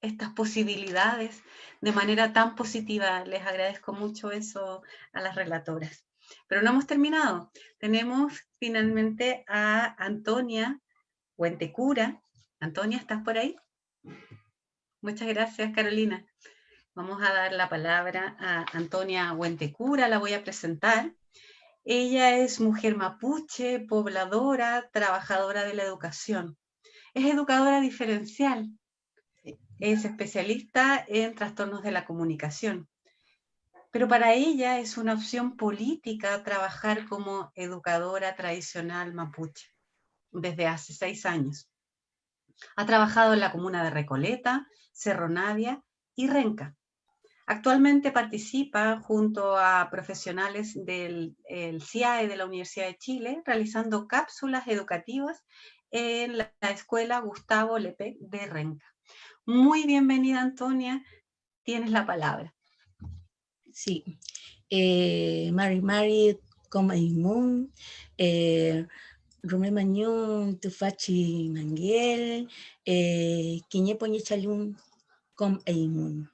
estas posibilidades de manera tan positiva. Les agradezco mucho eso a las relatoras. Pero no hemos terminado. Tenemos finalmente a Antonia Huentecura. Antonia, ¿estás por ahí? Muchas gracias, Carolina. Vamos a dar la palabra a Antonia Huentecura, la voy a presentar. Ella es mujer mapuche, pobladora, trabajadora de la educación. Es educadora diferencial. Es especialista en trastornos de la comunicación pero para ella es una opción política trabajar como educadora tradicional mapuche desde hace seis años. Ha trabajado en la comuna de Recoleta, Cerro Navia y Renca. Actualmente participa junto a profesionales del CIAE de la Universidad de Chile realizando cápsulas educativas en la escuela Gustavo Lepe de Renca. Muy bienvenida Antonia, tienes la palabra. Sí. Eh, Mari Mari, como Moon, eh, Rumé Mañón, Tufachi Manguel, eh, Quiñe Chalún, com Eimun.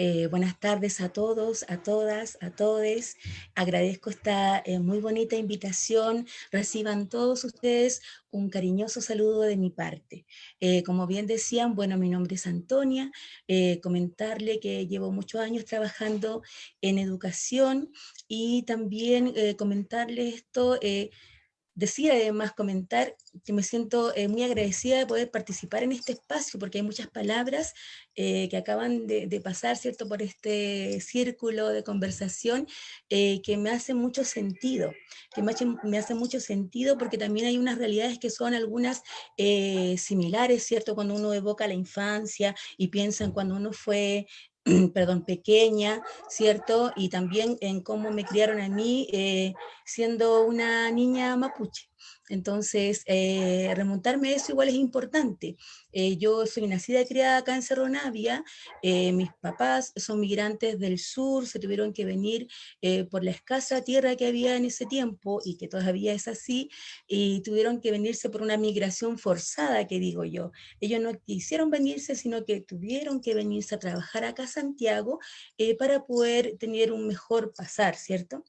Eh, buenas tardes a todos, a todas, a todes. Agradezco esta eh, muy bonita invitación. Reciban todos ustedes un cariñoso saludo de mi parte. Eh, como bien decían, bueno, mi nombre es Antonia. comentarle que llevo muchos años trabajando en educación y también comentarle esto Decía además comentar que me siento eh, muy agradecida de poder participar en este espacio, porque hay muchas palabras eh, que acaban de, pasar, ¿cierto?, por este círculo de conversación eh, que me hace mucho sentido, que me, me hace mucho sentido porque también hay unas realidades que son algunas similares, ¿cierto?, cuando uno evoca la infancia y piensa en cuando uno fue perdón, pequeña, ¿cierto? Y también en cómo me criaron a mí eh, siendo una niña mapuche. Entonces, eh, remontarme a eso igual es importante. Eh, yo soy nacida y criada acá en Cerro Navia, eh, mis papás son migrantes del sur, se tuvieron que venir por la escasa tierra que había en ese tiempo, y que todavía es así, y tuvieron que venirse por una migración forzada, que digo yo. Ellos no quisieron venirse, sino que tuvieron que venirse a trabajar acá a Santiago para poder tener un mejor pasar, ¿cierto?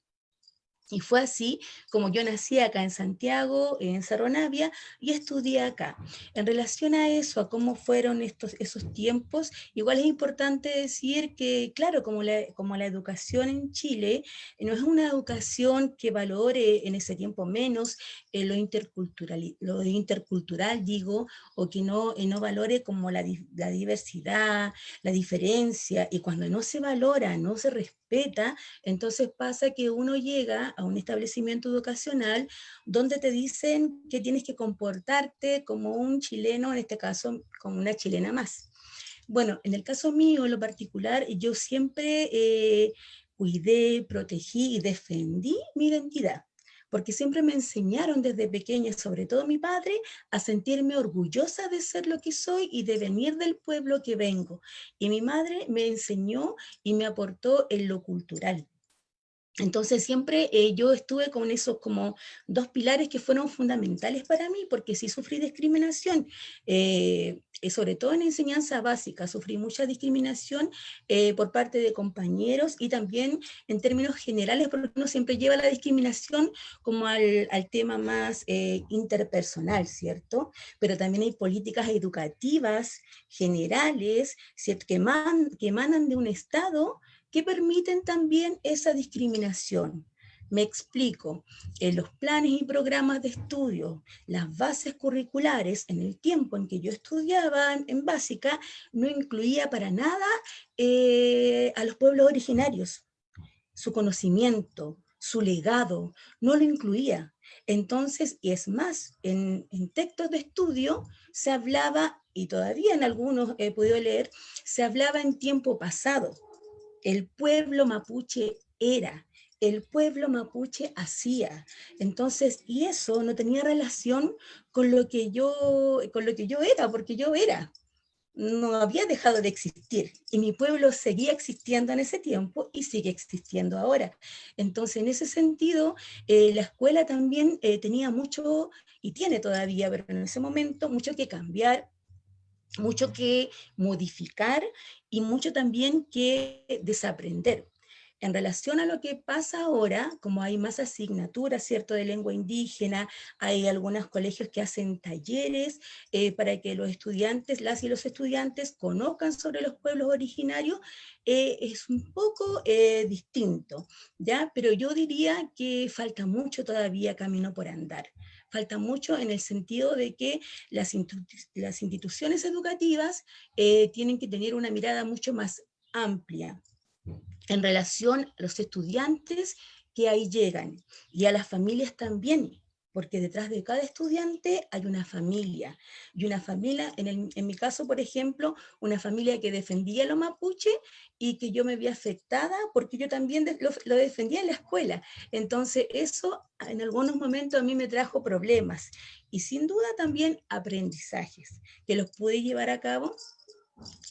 Y fue así como yo nací acá en Santiago, en Cerro Navia, y estudié acá. En relación a eso, a cómo fueron estos, esos tiempos, igual es importante decir que, claro, como la, como la educación en Chile, no es una educación que valore en ese tiempo menos eh, lo, intercultural, lo intercultural, digo, o que no, eh, no valore como la, la diversidad, la diferencia, y cuando no se valora, no se respeta, entonces pasa que uno llega a un establecimiento educacional donde te dicen que tienes que comportarte como un chileno, en este caso como una chilena más. Bueno, en el caso mío, en lo particular, yo siempre eh, cuidé, protegí y defendí mi identidad porque siempre me enseñaron desde pequeña, sobre todo mi padre, a sentirme orgullosa de ser lo que soy y de venir del pueblo que vengo. Y mi madre me enseñó y me aportó en lo cultural. Entonces siempre eh, yo estuve con esos como dos pilares que fueron fundamentales para mí, porque sí sufrí discriminación, eh, eh, sobre todo en enseñanza básica, sufrí mucha discriminación por parte de compañeros y también en términos generales, porque uno siempre lleva la discriminación como al, al tema más interpersonal, ¿cierto? Pero también hay políticas educativas generales, ¿cierto? Que, man, que emanan de un Estado que permiten también esa discriminación. Me explico, en los planes y programas de estudio, las bases curriculares, en el tiempo en que yo estudiaba en, básica, no incluía para nada eh, a los pueblos originarios. Su conocimiento, su legado, no lo incluía. Entonces, y es más, en, textos de estudio se hablaba, y todavía en algunos he podido leer, se hablaba en tiempo pasado. El pueblo mapuche era, el pueblo mapuche hacía. Entonces, y eso no tenía relación con lo que yo, con lo que yo era, porque yo era no había dejado de existir y mi pueblo seguía existiendo en ese tiempo y sigue existiendo ahora. Entonces, en ese sentido, eh, la escuela también eh, tenía mucho, y tiene todavía, pero en ese momento, mucho que cambiar, mucho que modificar y mucho también que desaprender. En relación a lo que pasa ahora, como hay más asignaturas, ¿cierto?, de lengua indígena, hay algunos colegios que hacen talleres eh, para que los estudiantes, las y los estudiantes conozcan sobre los pueblos originarios, eh, es un poco eh, distinto, ¿ya? Pero yo diría que falta mucho todavía camino por andar falta mucho en el sentido de que las, las instituciones educativas tienen que tener una mirada mucho más amplia, en relación a los estudiantes que ahí llegan y a las familias también, porque detrás de cada estudiante hay una familia, y una familia, en, mi caso, por ejemplo, una familia que defendía lo mapuche y que yo me vi afectada porque yo también lo, lo, defendía en la escuela. Entonces eso en algunos momentos a mí me trajo problemas y sin duda también aprendizajes que los pude llevar a cabo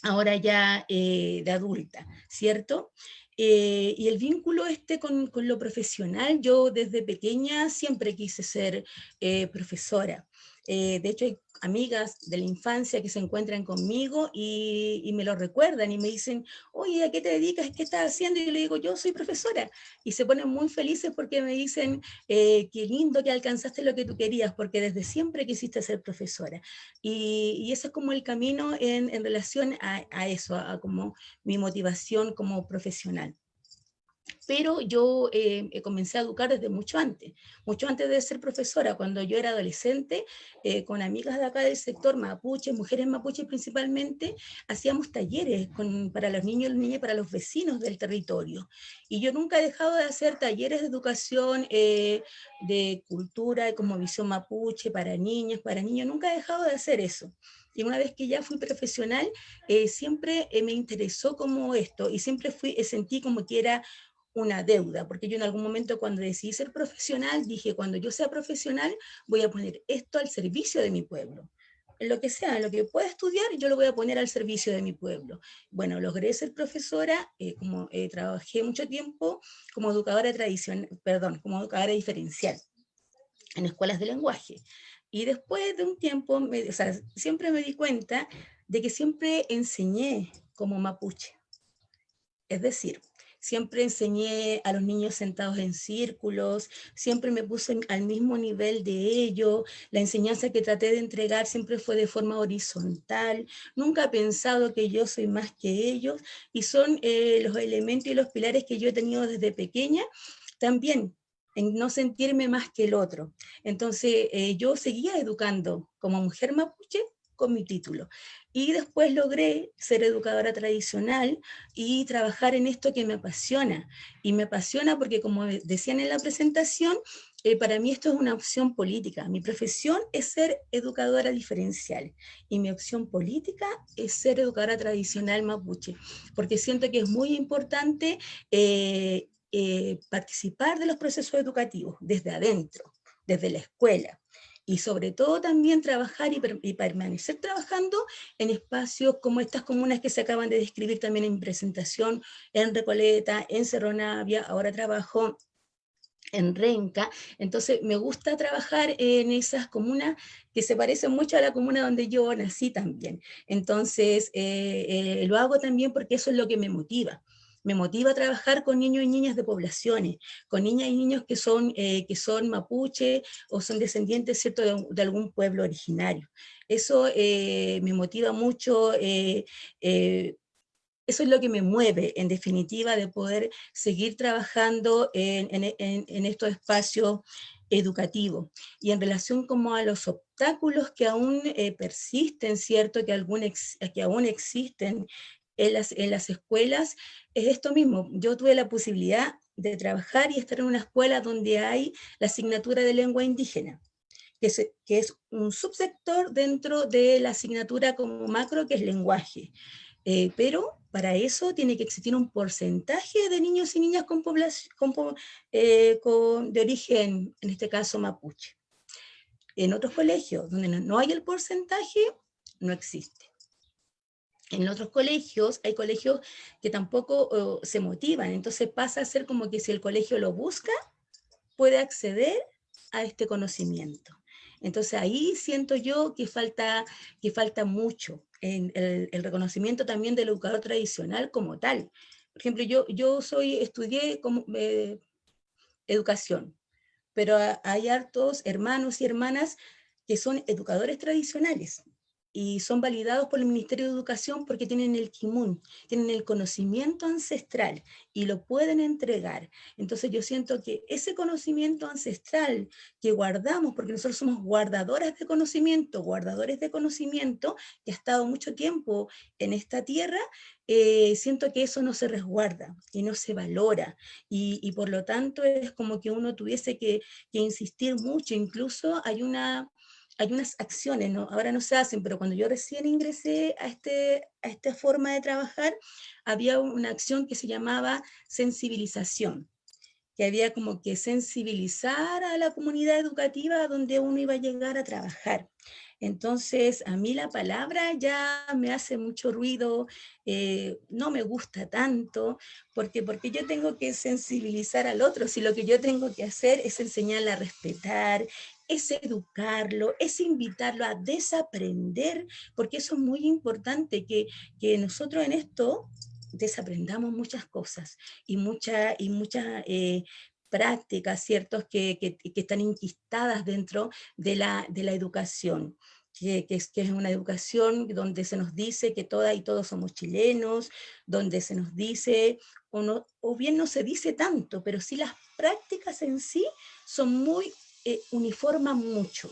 ahora ya eh, de adulta, ¿cierto? Eh, y el vínculo este con, lo profesional, yo desde pequeña siempre quise ser eh, profesora. De hecho, hay amigas de la infancia que se encuentran conmigo y, me lo recuerdan y me dicen, oye, ¿a qué te dedicas? ¿Qué estás haciendo? Y yo le digo, yo soy profesora. Y se ponen muy felices porque me dicen, eh, qué lindo que alcanzaste lo que tú querías, porque desde siempre quisiste ser profesora. Y, y ese es como el camino en, relación a, a eso, a como mi motivación como profesional pero yo eh, comencé a educar desde mucho antes, mucho antes de ser profesora, cuando yo era adolescente, eh, con amigas de acá del sector mapuche, mujeres mapuches principalmente, hacíamos talleres para los niños y las niñas, para los vecinos del territorio. Y yo nunca he dejado de hacer talleres de educación, eh, de cultura, como visión mapuche, para niños, para niños, nunca he dejado de hacer eso. Y una vez que ya fui profesional, siempre me interesó como esto, y siempre fui, sentí como que era una deuda, porque yo en algún momento cuando decidí ser profesional, dije, cuando yo sea profesional, voy a poner esto al servicio de mi pueblo. Lo que sea, lo que pueda estudiar, yo lo voy a poner al servicio de mi pueblo. Bueno, logré ser profesora, eh, como eh, trabajé mucho tiempo como educadora tradicional, perdón, como educadora diferencial en escuelas de lenguaje. Y después de un tiempo, o sea, siempre me di cuenta de que siempre enseñé como mapuche. Es decir, siempre enseñé a los niños sentados en círculos, siempre me puse al mismo nivel de ellos, la enseñanza que traté de entregar siempre fue de forma horizontal, nunca he pensado que yo soy más que ellos, y son eh, los elementos y los pilares que yo he tenido desde pequeña, también en no sentirme más que el otro. Entonces eh, yo seguía educando como mujer mapuche con mi título. Y después logré ser educadora tradicional y trabajar en esto que me apasiona. Y me apasiona porque, como decían en la presentación, eh, para mí esto es una opción política. Mi profesión es ser educadora diferencial y mi opción política es ser educadora tradicional mapuche, porque siento que es muy importante eh, eh, participar de los procesos educativos desde adentro, desde la escuela y sobre todo también trabajar y, permanecer trabajando en espacios como estas comunas que se acaban de describir también en presentación, en Recoleta, en Cerro Navia, ahora trabajo en Renca, entonces me gusta trabajar en esas comunas que se parecen mucho a la comuna donde yo nací también, entonces eh, eh, lo hago también porque eso es lo que me motiva, me motiva a trabajar con niños y niñas de poblaciones, con niñas y niños que son, eh, que son mapuche o son descendientes ¿cierto? De, algún pueblo originario. Eso eh, me motiva mucho, eh, eso es lo que me mueve, en definitiva, de poder seguir trabajando en, en estos espacios educativo. Y en relación como a los obstáculos que aún eh, persisten, ¿cierto? Que, que aún existen en las, en las escuelas, es esto mismo. Yo tuve la posibilidad de trabajar y estar en una escuela donde hay la asignatura de lengua indígena, que es, que es un subsector dentro de la asignatura como macro, que es lenguaje. Eh, pero para eso tiene que existir un porcentaje de niños y niñas con, eh, con, de origen, en este caso mapuche. En otros colegios donde no hay el porcentaje, no existe. En otros colegios, hay colegios que tampoco se motivan, entonces pasa a ser como que si el colegio lo busca, puede acceder a este conocimiento. Entonces ahí siento yo que falta, que falta mucho en el, reconocimiento también del educador tradicional como tal. Por ejemplo, yo, yo soy, estudié como, eh, educación, pero hay hartos hermanos y hermanas que son educadores tradicionales, y son validados por el Ministerio de Educación porque tienen el kimun, tienen el conocimiento ancestral y lo pueden entregar. Entonces yo siento que ese conocimiento ancestral que guardamos, porque nosotros somos guardadoras de conocimiento, guardadores de conocimiento, que ha estado mucho tiempo en esta tierra, eh, siento que eso no se resguarda y no se valora y, por lo tanto es como que uno tuviese que, que insistir mucho, incluso hay una hay unas acciones, ¿no? ahora no se hacen, pero cuando yo recién ingresé a, este, a esta forma de trabajar, había una acción que se llamaba sensibilización, que había como que sensibilizar a la comunidad educativa donde uno iba a llegar a trabajar. Entonces, a mí la palabra ya me hace mucho ruido, eh, no me gusta tanto, porque, porque yo tengo que sensibilizar al otro, si lo que yo tengo que hacer es enseñarle a respetar, es educarlo, es invitarlo a desaprender, porque eso es muy importante, que, nosotros en esto desaprendamos muchas cosas y muchas y mucha, eh, prácticas, ¿ciertos? Que, están inquistadas dentro de la, de la educación. Que, es, que es una educación donde se nos dice que todas y todos somos chilenos, donde se nos dice, o, no, o bien no se dice tanto, pero sí las prácticas en sí son muy eh, uniforma mucho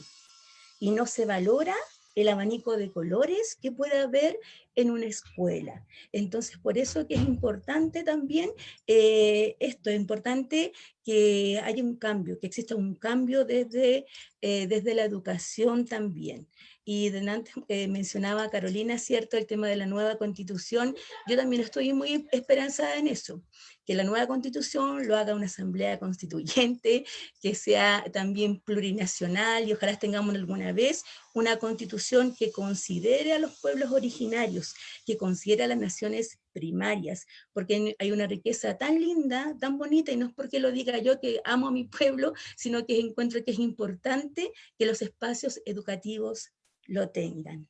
y no se valora el abanico de colores que puede haber en una escuela. Entonces, por eso que es importante también eh, esto, es importante que haya un cambio, que exista un cambio desde, eh, desde la educación también. Y antes mencionaba Carolina, ¿cierto?, el tema de la nueva constitución. Yo también estoy muy esperanzada en eso, que la nueva constitución lo haga una asamblea constituyente, que sea también plurinacional y ojalá tengamos alguna vez una constitución que considere a los pueblos originarios, que considere a las naciones primarias, porque hay una riqueza tan linda, tan bonita, y no es porque lo diga yo que amo a mi pueblo, sino que encuentro que es importante que los espacios educativos lo tengan.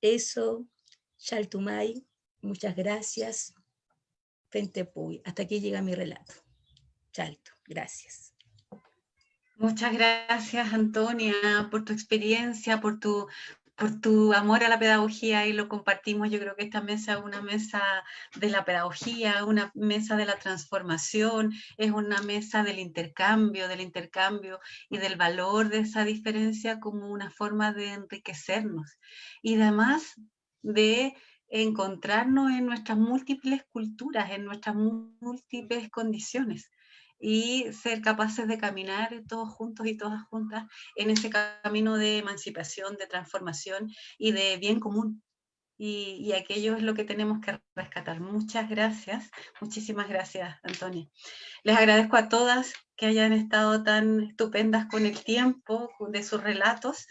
Eso, Shaltumay, muchas gracias. Hasta aquí llega mi relato. Chalto, gracias. Muchas gracias, Antonia, por tu experiencia, por tu, por tu amor a la pedagogía y lo compartimos. Yo creo que esta mesa es una mesa de la pedagogía, una mesa de la transformación, es una mesa del intercambio, del intercambio y del valor de esa diferencia como una forma de enriquecernos. Y además de encontrarnos en nuestras múltiples culturas, en nuestras múltiples condiciones y ser capaces de caminar todos juntos y todas juntas en ese camino de emancipación, de transformación y de bien común. Y, y, aquello es lo que tenemos que rescatar. Muchas gracias, muchísimas gracias, Antonia. Les agradezco a todas que hayan estado tan estupendas con el tiempo de sus relatos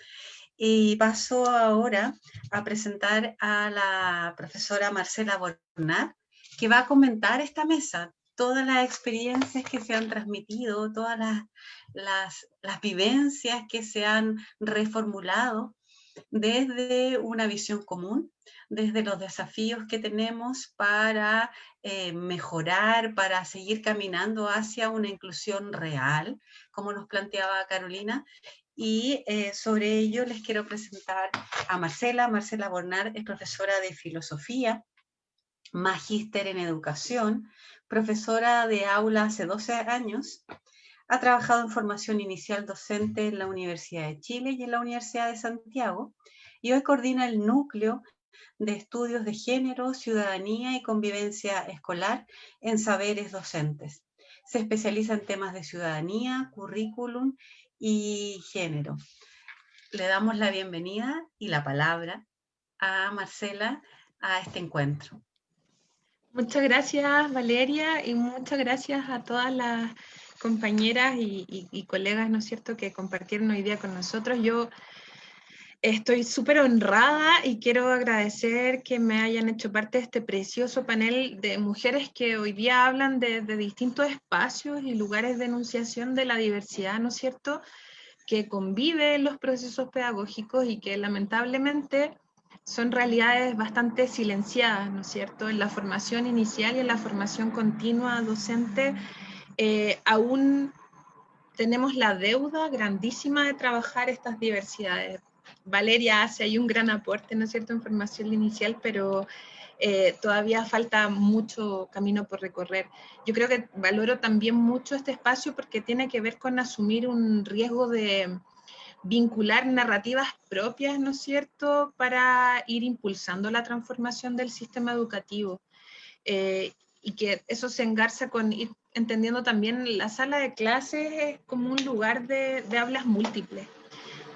y paso ahora a presentar a la profesora Marcela Bornat, que va a comentar esta mesa, todas las experiencias que se han transmitido, todas las, las, vivencias que se han reformulado desde una visión común, desde los desafíos que tenemos para eh, mejorar, para seguir caminando hacia una inclusión real, como nos planteaba Carolina, y eh, sobre ello les quiero presentar a Marcela. Marcela Bornar es profesora de filosofía magíster en educación, profesora de aula hace 12 años, ha trabajado en formación inicial docente en la Universidad de Chile y en la Universidad de Santiago y hoy coordina el núcleo de estudios de género, ciudadanía y convivencia escolar en saberes docentes. Se especializa en temas de ciudadanía, currículum y género. Le damos la bienvenida y la palabra a Marcela a este encuentro. Muchas gracias Valeria y muchas gracias a todas las compañeras y, colegas, ¿no es cierto?, que compartieron hoy día con nosotros. Yo estoy súper honrada y quiero agradecer que me hayan hecho parte de este precioso panel de mujeres que hoy día hablan de, distintos espacios y lugares de enunciación de la diversidad, ¿no es cierto?, que convive en los procesos pedagógicos y que lamentablemente son realidades bastante silenciadas, ¿no es cierto? En la formación inicial y en la formación continua docente, eh, aún tenemos la deuda grandísima de trabajar estas diversidades. Valeria hace ahí un gran aporte, ¿no es cierto?, en formación inicial, pero eh, todavía falta mucho camino por recorrer. Yo creo que valoro también mucho este espacio porque tiene que ver con asumir un riesgo de, vincular narrativas propias, ¿no es cierto?, para ir impulsando la transformación del sistema educativo. Eh, y que eso se engarza con ir entendiendo también la sala de clases como un lugar de, de hablas múltiples,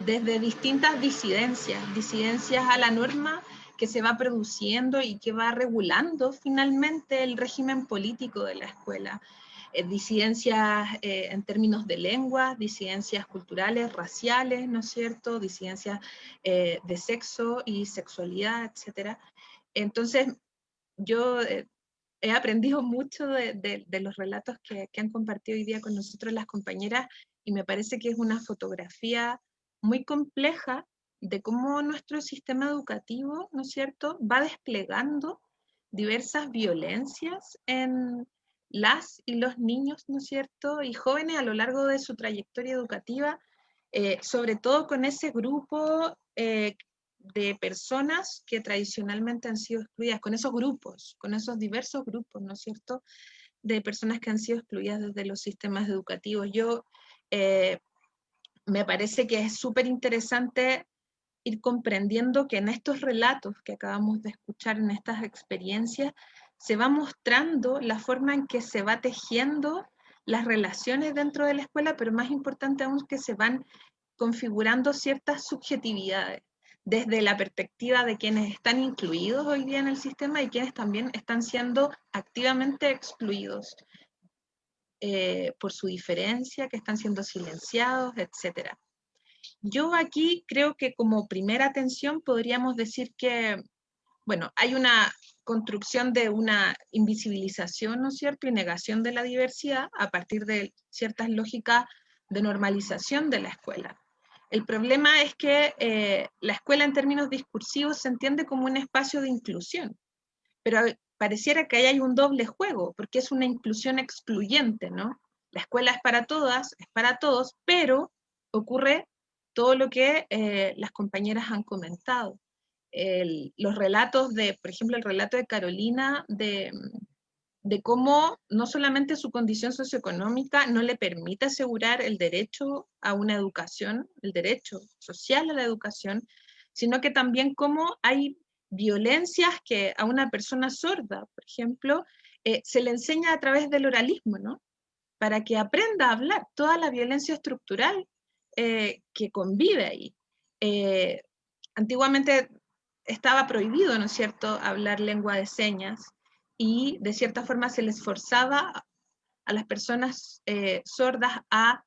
desde distintas disidencias, disidencias a la norma que se va produciendo y que va regulando finalmente el régimen político de la escuela. Eh, disidencias eh, en términos de lengua, disidencias culturales, raciales, ¿no es cierto? Disidencias eh, de sexo y sexualidad, etc. Entonces, yo he aprendido mucho de, los relatos que, que, han compartido hoy día con nosotros las compañeras y me parece que es una fotografía muy compleja de cómo nuestro sistema educativo, ¿no es cierto?, va desplegando diversas violencias en, las y los niños, ¿no es cierto?, y jóvenes a lo largo de su trayectoria educativa, eh, sobre todo con ese grupo eh, de personas que tradicionalmente han sido excluidas, con esos grupos, con esos diversos grupos, ¿no es cierto?, de personas que han sido excluidas desde los sistemas educativos. Yo eh, me parece que es súper interesante ir comprendiendo que en estos relatos que acabamos de escuchar, en estas experiencias, se va mostrando la forma en que se va tejiendo las relaciones dentro de la escuela, pero más importante aún que se van configurando ciertas subjetividades desde la perspectiva de quienes están incluidos hoy día en el sistema y quienes también están siendo activamente excluidos eh, por su diferencia, que están siendo silenciados, etc. Yo aquí creo que como primera atención podríamos decir que, bueno, hay una construcción de una invisibilización, ¿no es cierto?, y negación de la diversidad a partir de ciertas lógicas de normalización de la escuela. El problema es que eh, la escuela en términos discursivos se entiende como un espacio de inclusión, pero pareciera que ahí hay un doble juego, porque es una inclusión excluyente, ¿no? La escuela es para todas, es para todos, pero ocurre todo lo que eh, las compañeras han comentado los relatos de, por ejemplo, el relato de Carolina de, de cómo no solamente su condición socioeconómica no le permite asegurar el derecho a una educación, el derecho social a la educación, sino que también cómo hay violencias que a una persona sorda, por ejemplo, eh, se le enseña a través del oralismo, ¿no? Para que aprenda a hablar toda la violencia estructural eh, que convive ahí. Eh, antiguamente estaba prohibido, ¿no es cierto?, hablar lengua de señas y de cierta forma se les forzaba a las personas eh, sordas a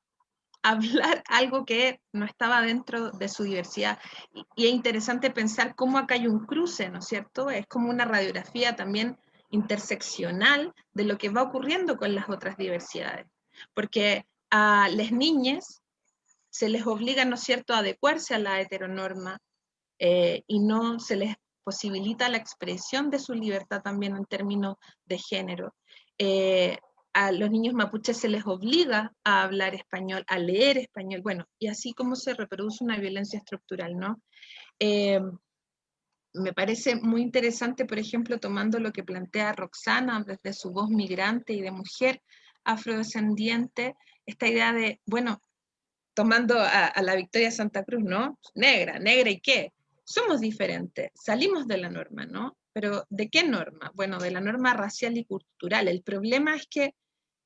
hablar algo que no estaba dentro de su diversidad. Y, y, es interesante pensar cómo acá hay un cruce, ¿no es cierto? Es como una radiografía también interseccional de lo que va ocurriendo con las otras diversidades. Porque a las niñas se les obliga, ¿no es cierto?, a adecuarse a la heteronorma, eh, y no se les posibilita la expresión de su libertad también en términos de género. Eh, a los niños mapuches se les obliga a hablar español, a leer español, bueno, y así como se reproduce una violencia estructural, ¿no? Eh, me parece muy interesante, por ejemplo, tomando lo que plantea Roxana desde su voz migrante y de mujer afrodescendiente, esta idea de, bueno, tomando a, a la Victoria Santa Cruz, ¿no? Negra, negra y qué, somos diferentes, salimos de la norma, ¿no? Pero ¿de qué norma? Bueno, de la norma racial y cultural. El problema es que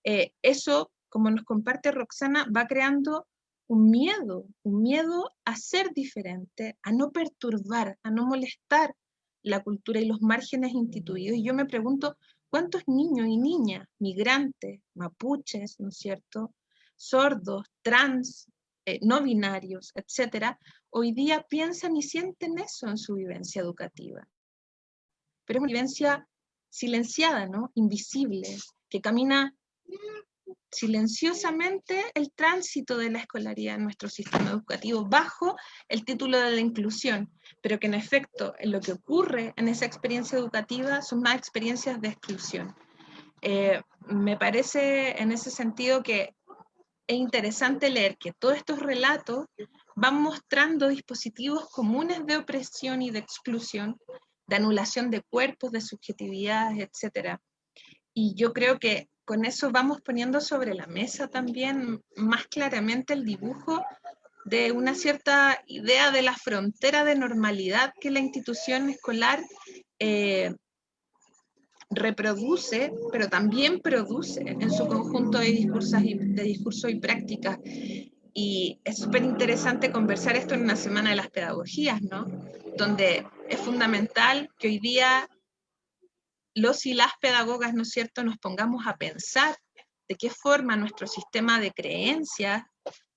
eh, eso, como nos comparte Roxana, va creando un miedo, un miedo a ser diferente, a no perturbar, a no molestar la cultura y los márgenes instituidos. Y yo me pregunto, ¿cuántos niños y niñas, migrantes, mapuches, ¿no es cierto?, sordos, trans, eh, no binarios, etcétera, hoy día piensan y sienten eso en su vivencia educativa. Pero es una vivencia silenciada, ¿no? Invisible, que camina silenciosamente el tránsito de la escolaridad en nuestro sistema educativo bajo el título de la inclusión, pero que en efecto en lo que ocurre en esa experiencia educativa son más experiencias de exclusión. Eh, me parece en ese sentido que es interesante leer que todos estos relatos van mostrando dispositivos comunes de opresión y de exclusión, de anulación de cuerpos, de subjetividades, etc. Y yo creo que con eso vamos poniendo sobre la mesa también más claramente el dibujo de una cierta idea de la frontera de normalidad que la institución escolar eh, reproduce, pero también produce en su conjunto de discursos y, de discurso y prácticas. Y es súper interesante conversar esto en una semana de las pedagogías, ¿no? Donde es fundamental que hoy día los y las pedagogas, ¿no es cierto?, nos pongamos a pensar de qué forma nuestro sistema de creencias,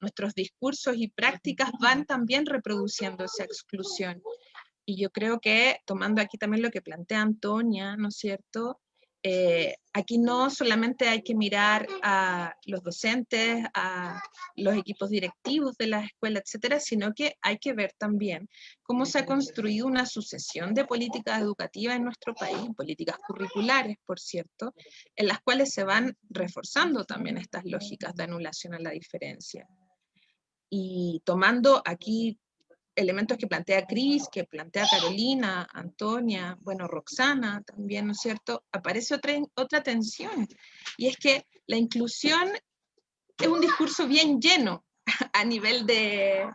nuestros discursos y prácticas van también reproduciendo esa exclusión. Y yo creo que, tomando aquí también lo que plantea Antonia, ¿no es cierto? Eh, aquí no solamente hay que mirar a los docentes, a los equipos directivos de la escuela, etcétera, sino que hay que ver también cómo se ha construido una sucesión de políticas educativas en nuestro país, políticas curriculares, por cierto, en las cuales se van reforzando también estas lógicas de anulación a la diferencia. Y tomando aquí elementos que plantea Cris, que plantea Carolina, Antonia, bueno, Roxana también, ¿no es cierto? Aparece otra, otra tensión, y es que la inclusión es un discurso bien lleno a nivel de,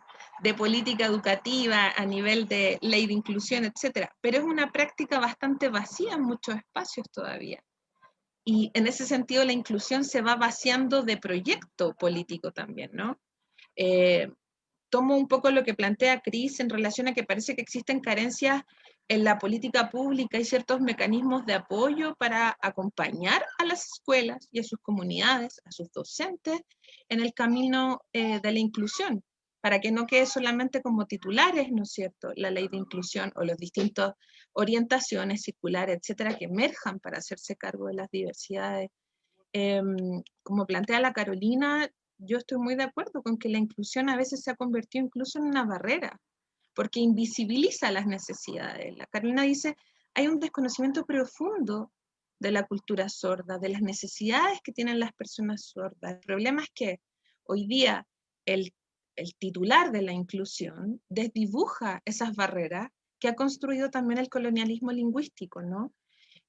de política educativa, a nivel de ley de inclusión, etcétera, pero es una práctica bastante vacía en muchos espacios todavía. Y en ese sentido la inclusión se va vaciando de proyecto político también, ¿no? Eh, tomo un poco lo que plantea Cris en relación a que parece que existen carencias en la política pública y ciertos mecanismos de apoyo para acompañar a las escuelas y a sus comunidades, a sus docentes, en el camino eh, de la inclusión, para que no quede solamente como titulares, ¿no es cierto?, la ley de inclusión o las distintas orientaciones circulares, etcétera, que emerjan para hacerse cargo de las diversidades. Em, como plantea la Carolina, yo estoy muy de acuerdo con que la inclusión a veces se ha convertido incluso en una barrera, porque invisibiliza las necesidades. La Carolina dice, hay un desconocimiento profundo de la cultura sorda, de las necesidades que tienen las personas sordas. El problema es que hoy día el, titular de la inclusión desdibuja esas barreras que ha construido también el colonialismo lingüístico, ¿no?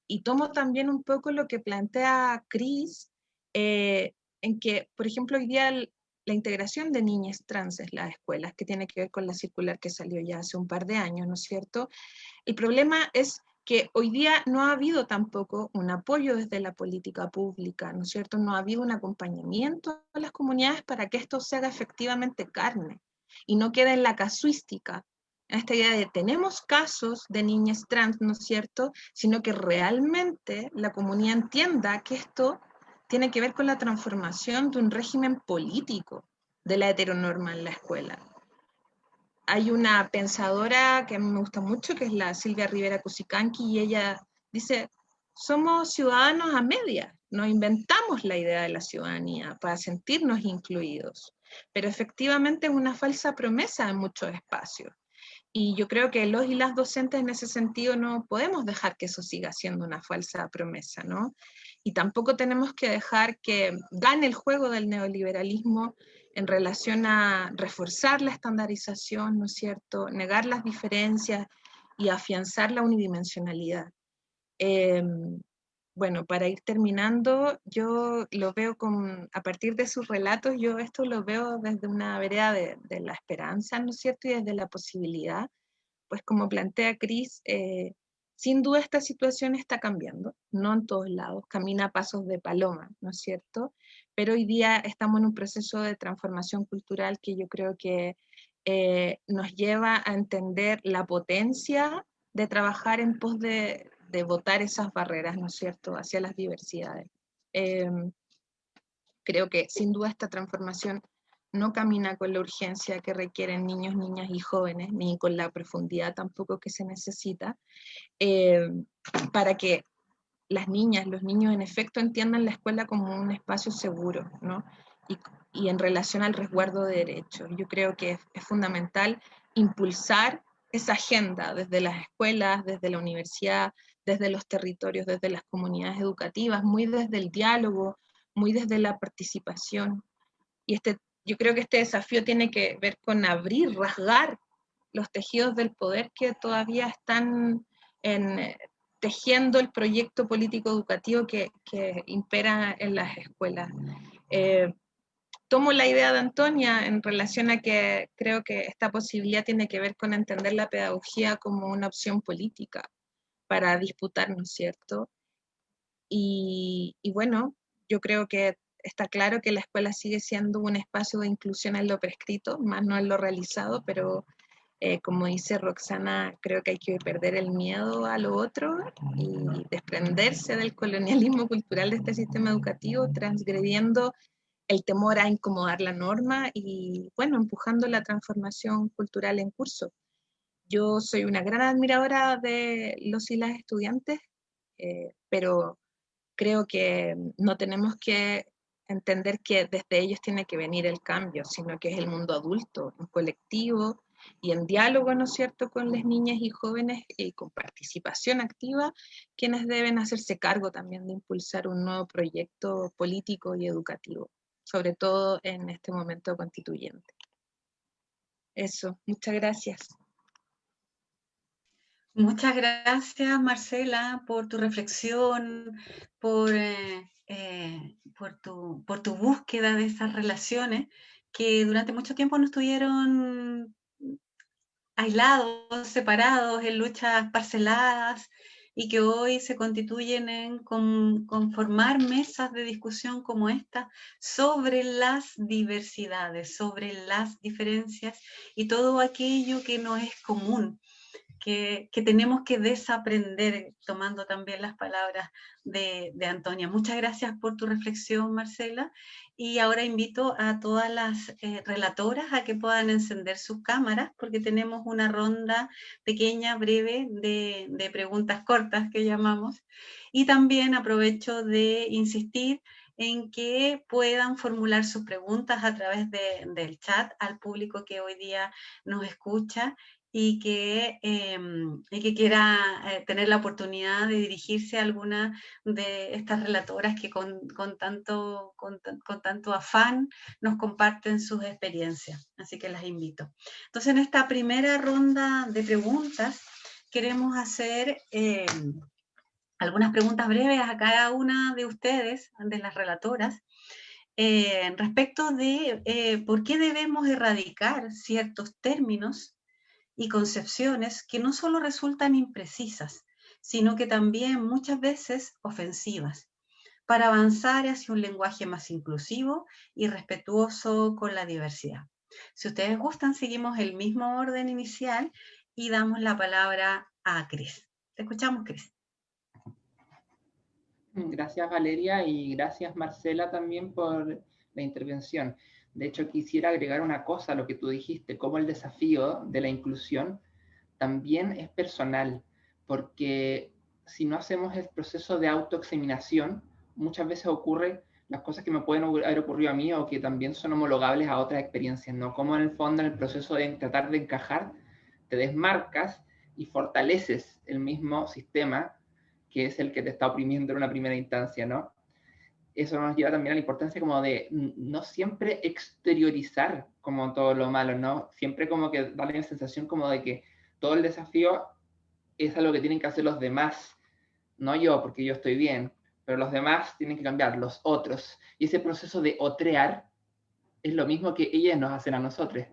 Y tomo también un poco lo que plantea Cris, eh, en que, por ejemplo, hoy día la integración de niñas trans en las escuelas, que tiene que ver con la circular que salió ya hace un par de años, ¿no es cierto? El problema es que hoy día no ha habido tampoco un apoyo desde la política pública, ¿no es cierto? No ha habido un acompañamiento a las comunidades para que esto se haga efectivamente carne y no quede en la casuística, en esta idea de tenemos casos de niñas trans, ¿no es cierto? Sino que realmente la comunidad entienda que esto tiene que ver con la transformación de un régimen político de la heteronorma en la escuela. Hay una pensadora que a mí me gusta mucho, que es la Silvia Rivera Cusicanqui, y ella dice, somos ciudadanos a media, nos inventamos la idea de la ciudadanía para sentirnos incluidos, pero efectivamente es una falsa promesa en muchos espacios. Y yo creo que los y las docentes en ese sentido no podemos dejar que eso siga siendo una falsa promesa, ¿no? Y tampoco tenemos que dejar que gane el juego del neoliberalismo en relación a reforzar la estandarización, ¿no es cierto?, negar las diferencias y afianzar la unidimensionalidad. Em, bueno, para ir terminando, yo lo veo con, a partir de sus relatos, yo esto lo veo desde una vereda de, la esperanza, ¿no es cierto? Y desde la posibilidad, pues como plantea Cris, eh, sin duda esta situación está cambiando, no en todos lados, camina a pasos de paloma, ¿no es cierto? Pero hoy día estamos en un proceso de transformación cultural que yo creo que eh, nos lleva a entender la potencia de trabajar en pos de, de votar esas barreras, ¿no es cierto?, hacia las diversidades. Em, creo que sin duda esta transformación no camina con la urgencia que requieren niños, niñas y jóvenes, ni con la profundidad tampoco que se necesita, em, para que las niñas, los niños en efecto entiendan la escuela como un espacio seguro, ¿no? Y, y en relación al resguardo de derechos. Yo creo que es, es fundamental impulsar esa agenda desde las escuelas, desde la universidad, desde los territorios, desde las comunidades educativas, muy desde el diálogo, muy desde la participación. Y este, yo creo que este desafío tiene que ver con abrir, rasgar los tejidos del poder que todavía están en, tejiendo el proyecto político educativo que, que impera en las escuelas. Eh, tomo la idea de Antonia en relación a que creo que esta posibilidad tiene que ver con entender la pedagogía como una opción política para disputar, ¿no es cierto? Y, bueno, yo creo que está claro que la escuela sigue siendo un espacio de inclusión en lo prescrito, más no en lo realizado, pero eh, como dice Roxana, creo que hay que perder el miedo a lo otro y desprenderse del colonialismo cultural de este sistema educativo, transgrediendo el temor a incomodar la norma y, bueno, empujando la transformación cultural en curso. Yo soy una gran admiradora de los y las estudiantes, eh, pero creo que no tenemos que entender que desde ellos tiene que venir el cambio, sino que es el mundo adulto, en colectivo y en diálogo, ¿no es cierto?, con las niñas y jóvenes y con participación activa, quienes deben hacerse cargo también de impulsar un nuevo proyecto político y educativo, sobre todo en este momento constituyente. Eso, muchas gracias. Muchas gracias, Marcela, por tu reflexión, por, eh, eh, tu, búsqueda de esas relaciones que durante mucho tiempo no estuvieron aislados, separados, en luchas parceladas, y que hoy se constituyen en conformar mesas de discusión como esta sobre las diversidades, sobre las diferencias y todo aquello que no es común que, tenemos que desaprender, tomando también las palabras de, Antonia. Muchas gracias por tu reflexión, Marcela. Y ahora invito a todas las eh, relatoras a que puedan encender sus cámaras, porque tenemos una ronda pequeña, breve, de, preguntas cortas que llamamos. Y también aprovecho de insistir en que puedan formular sus preguntas a través del chat al público que hoy día nos escucha y que, em, y que quiera eh, tener la oportunidad de dirigirse a alguna de estas relatoras que con, con tanto, con, con, tanto afán nos comparten sus experiencias. Así que las invito. Entonces, en esta primera ronda de preguntas, queremos hacer em, algunas preguntas breves a cada una de ustedes, de las relatoras, eh, respecto de eh, por qué debemos erradicar ciertos términos y concepciones que no solo resultan imprecisas, sino que también muchas veces ofensivas, para avanzar hacia un lenguaje más inclusivo y respetuoso con la diversidad. Si ustedes gustan, seguimos el mismo orden inicial y damos la palabra a Cris. Te escuchamos, Cris. Gracias, Valeria, y gracias, Marcela, también por la intervención. De hecho, quisiera agregar una cosa a lo que tú dijiste, como el desafío de la inclusión también es personal, porque si no hacemos el proceso de autoexaminación, muchas veces ocurre las cosas que me pueden haber ocurrido a mí o que también son homologables a otras experiencias, ¿no? Como en el fondo en el proceso de tratar de encajar, te desmarcas y fortaleces el mismo sistema que es el que te está oprimiendo en una primera instancia, ¿no? Eso nos lleva también a la importancia como de no siempre exteriorizar como todo lo malo, ¿no? Siempre como que darle la sensación como de que todo el desafío es algo que tienen que hacer los demás, no yo, porque yo estoy bien, pero los demás tienen que cambiar, los otros. Y ese proceso de otrear es lo mismo que ellas nos hacen a nosotros.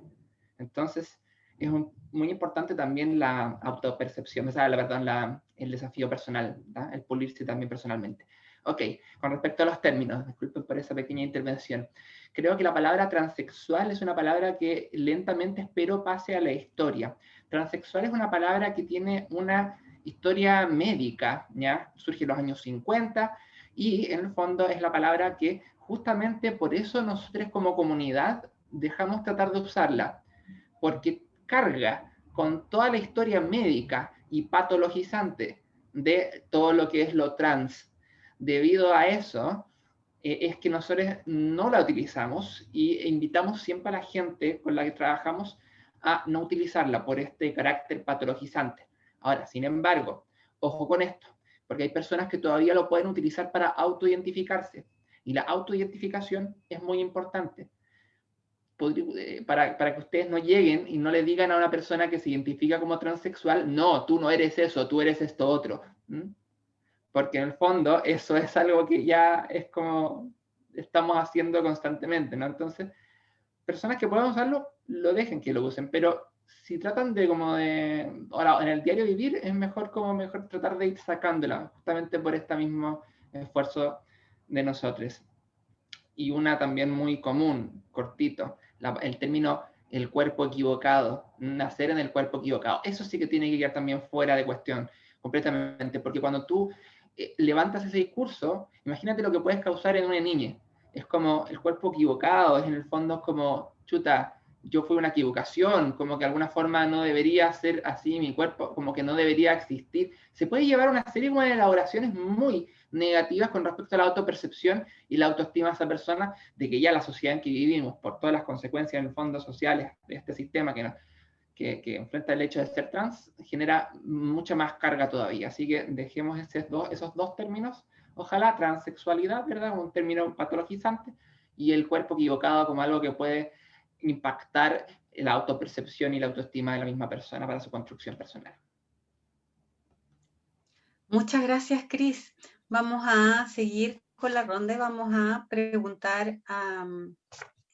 Entonces, es muy importante también la autopercepción, o sea, la verdad, la, el desafío personal, el pulirse también personalmente. Ok, con respecto a los términos, disculpen por esa pequeña intervención. Creo que la palabra transexual es una palabra que lentamente espero pase a la historia. Transexual es una palabra que tiene una historia médica, ¿ya? Surge en los años 50 y en el fondo es la palabra que justamente por eso nosotros como comunidad dejamos tratar de usarla, porque carga con toda la historia médica y patologizante de todo lo que es lo trans. Debido a eso, eh, es que nosotros no la utilizamos y invitamos siempre a la gente con la que trabajamos a no utilizarla por este carácter patologizante. Ahora, sin embargo, ojo con esto, porque hay personas que todavía lo pueden utilizar para autoidentificarse y la autoidentificación es muy importante. Eh, para, para, que ustedes no lleguen y no le digan a una persona que se identifica como transexual, no, tú no eres eso, tú eres esto otro. Porque en el fondo eso es algo que ya es como estamos haciendo constantemente, ¿no? Entonces, personas que puedan usarlo, lo dejen que lo usen, pero si tratan de como de, ahora, en el diario vivir es mejor como mejor tratar de ir sacándola, justamente por este mismo esfuerzo de nosotros. Y una también muy común, cortito, el término el cuerpo equivocado, nacer en el cuerpo equivocado. Eso sí que tiene que quedar también fuera de cuestión, completamente, porque cuando tú levantas ese discurso, imagínate lo que puedes causar en una niña. Es como el cuerpo equivocado, es en el fondo como, chuta, yo fui una equivocación, como que de alguna forma no debería ser así mi cuerpo, como que no debería existir. Se puede llevar una serie de elaboraciones muy negativas con respecto a la autopercepción y la autoestima de esa persona, de que ya la sociedad en que vivimos, por todas las consecuencias en el fondo sociales de este sistema que, que, que, enfrenta el hecho de ser trans, genera mucha más carga todavía. Así que dejemos esos dos, esos dos términos. Ojalá transexualidad, ¿verdad? Un término patologizante y el cuerpo equivocado como algo que puede impactar la autopercepción y la autoestima de la misma persona para su construcción personal. Muchas gracias, Cris. Vamos a seguir con la ronda y vamos a preguntar a...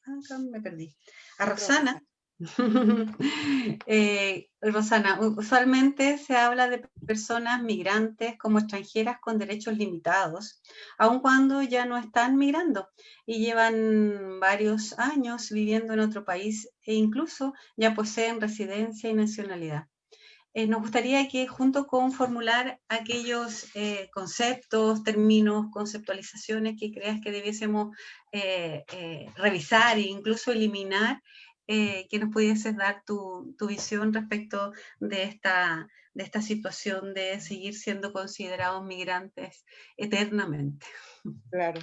Ah, me perdí. A Rosana. eh, Rosana, usualmente se habla de personas migrantes como extranjeras con derechos limitados, aun cuando ya no están migrando y llevan varios años viviendo en otro país e incluso ya poseen residencia y nacionalidad. Eh, nos gustaría que junto con formular aquellos eh, conceptos, términos, conceptualizaciones que creas que debiésemos revisar e incluso eliminar, eh, que nos pudieses dar tu, visión respecto de esta, de esta situación de seguir siendo considerados migrantes eternamente. Claro.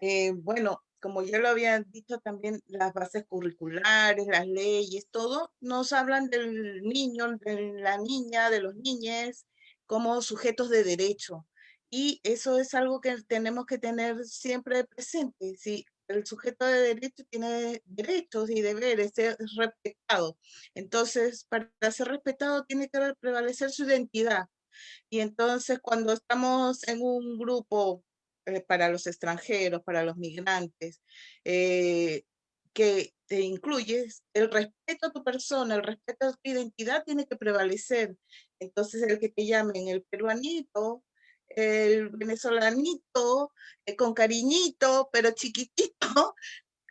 Eh, bueno, como ya lo habían dicho también, las bases curriculares, las leyes, todo, nos hablan del niño, de la niña, de los niñes, como sujetos de derecho. Y eso es algo que tenemos que tener siempre presente. Si el sujeto de derecho tiene derechos y deberes, es respetado. Entonces, para ser respetado tiene que prevalecer su identidad. Y entonces cuando estamos en un grupo eh, para los extranjeros, para los migrantes, eh, que te incluyes, el respeto a tu persona, el respeto a tu identidad tiene que prevalecer. Entonces el que te llamen el peruanito, el venezolanito eh, con cariñito, pero chiquitito,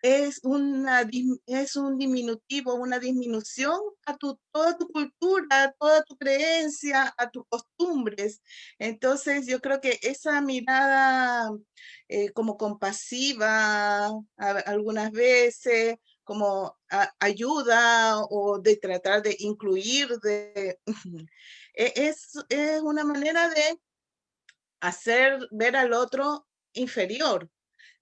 es, una, es un diminutivo, una disminución a tu, toda tu cultura, toda tu creencia, a tus costumbres. Entonces yo creo que esa mirada eh, como compasiva algunas veces, como ayuda o de tratar de incluir, de, e, es, es una manera de hacer ver al otro inferior.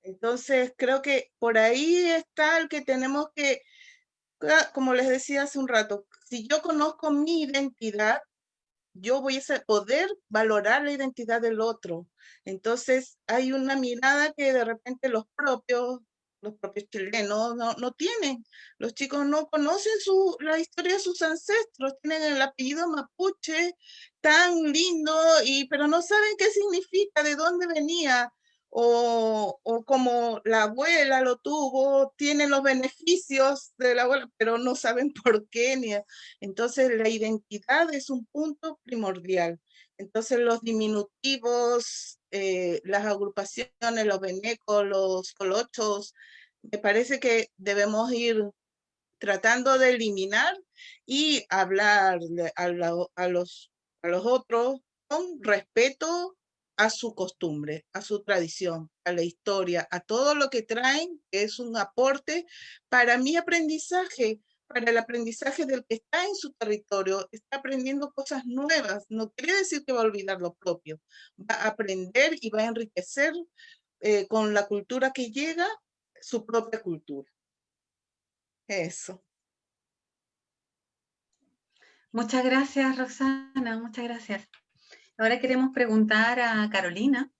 Entonces, creo que por ahí está el que tenemos que, como les decía hace un rato, si yo conozco mi identidad, yo voy a poder valorar la identidad del otro. Entonces, hay una mirada que de repente los propios los propios chilenos no, no tienen. Los chicos no conocen su, la historia de sus ancestros, tienen el apellido mapuche tan lindo, y, pero no saben qué significa, de dónde venía, o, o como la abuela lo tuvo, tienen los beneficios de la abuela, pero no saben por qué. Ni, entonces la identidad es un punto primordial. Entonces los diminutivos, eh, las agrupaciones, los venecos, los colochos, me parece que debemos ir tratando de eliminar y hablar a, los, a los otros con respeto a su costumbre, a su tradición, a la historia, a todo lo que traen, que es un aporte para mi aprendizaje, para el aprendizaje del que está en su territorio, está aprendiendo cosas nuevas. No quiere decir que va a olvidar lo propio, va a aprender y va a enriquecer eh, con la cultura que llega su propia cultura. Eso. Muchas gracias, Roxana, muchas gracias. Ahora queremos preguntar a Carolina,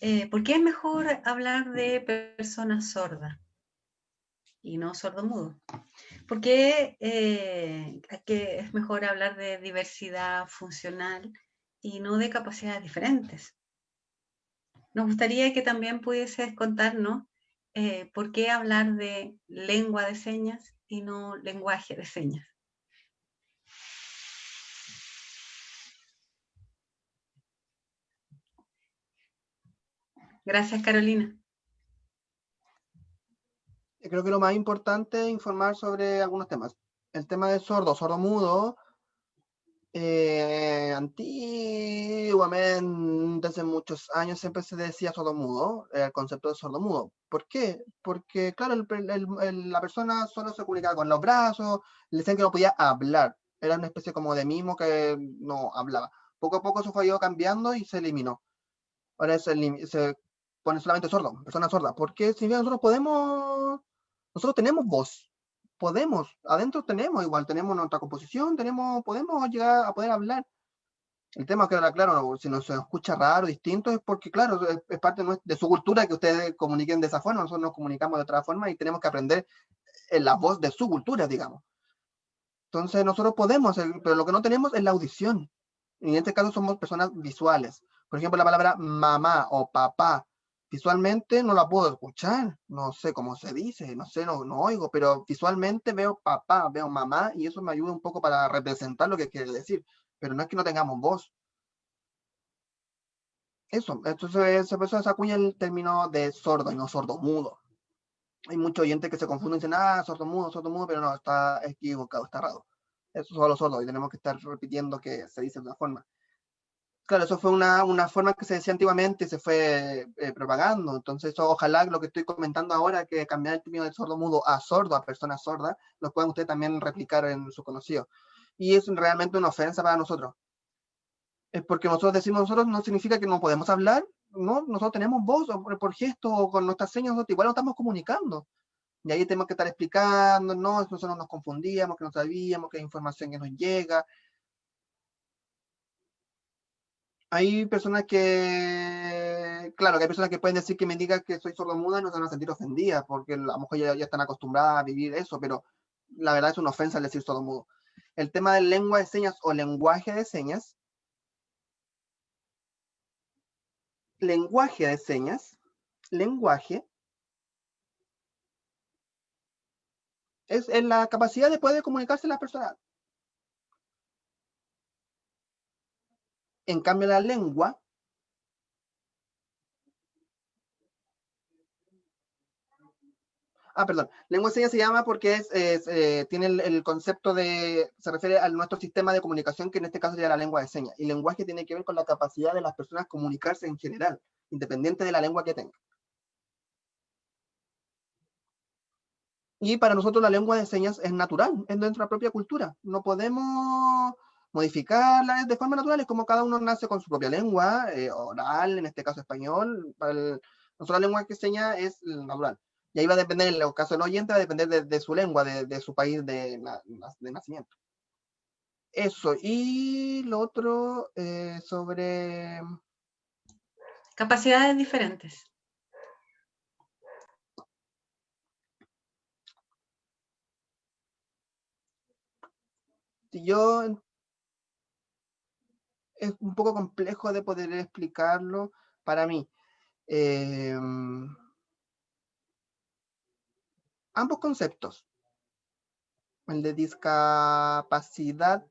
eh, ¿por qué es mejor hablar de personas sordas y no sordomudo? ¿Por qué eh, es mejor hablar de diversidad funcional y no de capacidades diferentes? Nos gustaría que también pudieses contarnos eh, por qué hablar de lengua de señas y no lenguaje de señas. Gracias, Carolina. Creo que lo más importante es informar sobre algunos temas. El tema de sordo, sordo mudo, eh, antiguamente, hace muchos años, siempre se decía sordo mudo, el concepto de sordo mudo. ¿Por qué? Porque, claro, la persona solo se comunicaba con los brazos, le decían que no podía hablar. Era una especie como de mimo que no hablaba. Poco a poco eso fue cambiando y se eliminó. Ahora se, se pone solamente sordo, persona sorda. Porque si bien nosotros podemos, nosotros tenemos voz, podemos, adentro tenemos igual, tenemos nuestra composición, tenemos, podemos llegar a poder hablar. El tema que ahora, claro, si nos escucha raro, distinto, es porque, claro, es, parte de su cultura que ustedes comuniquen de esa forma, nosotros nos comunicamos de otra forma y tenemos que aprender en la voz de su cultura, digamos. Entonces, nosotros podemos, pero lo que no tenemos es la audición. Y en este caso somos personas visuales. Por ejemplo, la palabra mamá o papá visualmente no la puedo escuchar, no sé cómo se dice, no sé, no, no oigo, pero visualmente veo papá, veo mamá y eso me ayuda un poco para representar lo que quiere decir, pero no es que no tengamos voz. Eso, entonces se empezó a acuña el término de sordo y no sordo mudo. Hay muchos oyentes que se confunden y dicen, ah, sordo mudo, sordo mudo, pero no, está equivocado, está errado. Eso es solo sordo y tenemos que estar repitiendo que se dice de una forma. Claro, eso fue una, una, forma que se decía antiguamente y se fue eh, propagando. Entonces, ojalá lo que estoy comentando ahora, que cambiar el término de sordo mudo a sordo, a persona sorda, lo puedan ustedes también replicar en su conocido. Y es realmente una ofensa para nosotros. Es porque nosotros decimos nosotros no significa que no podemos hablar, ¿no? Nosotros tenemos voz, o por, gesto, o con nuestras señas, nosotros igual lo estamos comunicando. Y ahí tenemos que estar explicando, no, nosotros nos confundíamos, que no sabíamos, que hay información que nos llega, hay personas que, claro, que hay personas que pueden decir que me digan que soy sordomuda y no se van a sentir ofendidas, porque a lo mejor ya, están acostumbradas a vivir eso, pero la verdad es una ofensa el decir sordomudo. El tema de lengua de señas o lenguaje de señas, lenguaje de señas, lenguaje, es, en la capacidad de poder comunicarse las personas En cambio, la lengua Ah, perdón. Lengua de señas se llama porque es, eh, tiene el, concepto de, se refiere a nuestro sistema de comunicación, que en este caso sería la lengua de señas. Y lenguaje tiene que ver con la capacidad de las personas comunicarse en general, independiente de la lengua que tengan. Y para nosotros la lengua de señas es natural, es de nuestra propia cultura. No podemos modificarla de forma natural, es como cada uno nace con su propia lengua, eh, oral, en este caso español, para el, lengua que enseña es natural. Y ahí va a depender, en el caso del oyente, va a depender de, su lengua, de, su país de, de nacimiento. Eso, y lo otro eh, sobre... Capacidades diferentes. Yo es un poco complejo de poder explicarlo para mí. Em, ambos conceptos, el de discapacidad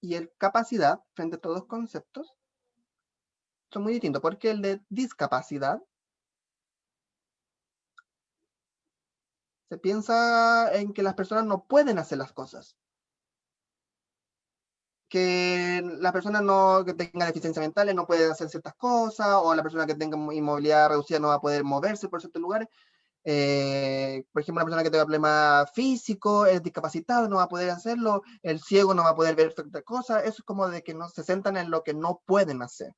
y el capacidad, frente a todos los conceptos, son muy distintos, porque el de discapacidad se piensa en que las personas no pueden hacer las cosas. Que la persona no, que tenga deficiencias mentales no puede hacer ciertas cosas, o la persona que tenga inmovilidad reducida no va a poder moverse por ciertos lugares. Eh, por ejemplo, una persona que tenga problemas físicos, es discapacitada, no va a poder hacerlo, el ciego no va a poder ver ciertas cosas, eso es como de que no se centran en lo que no pueden hacer.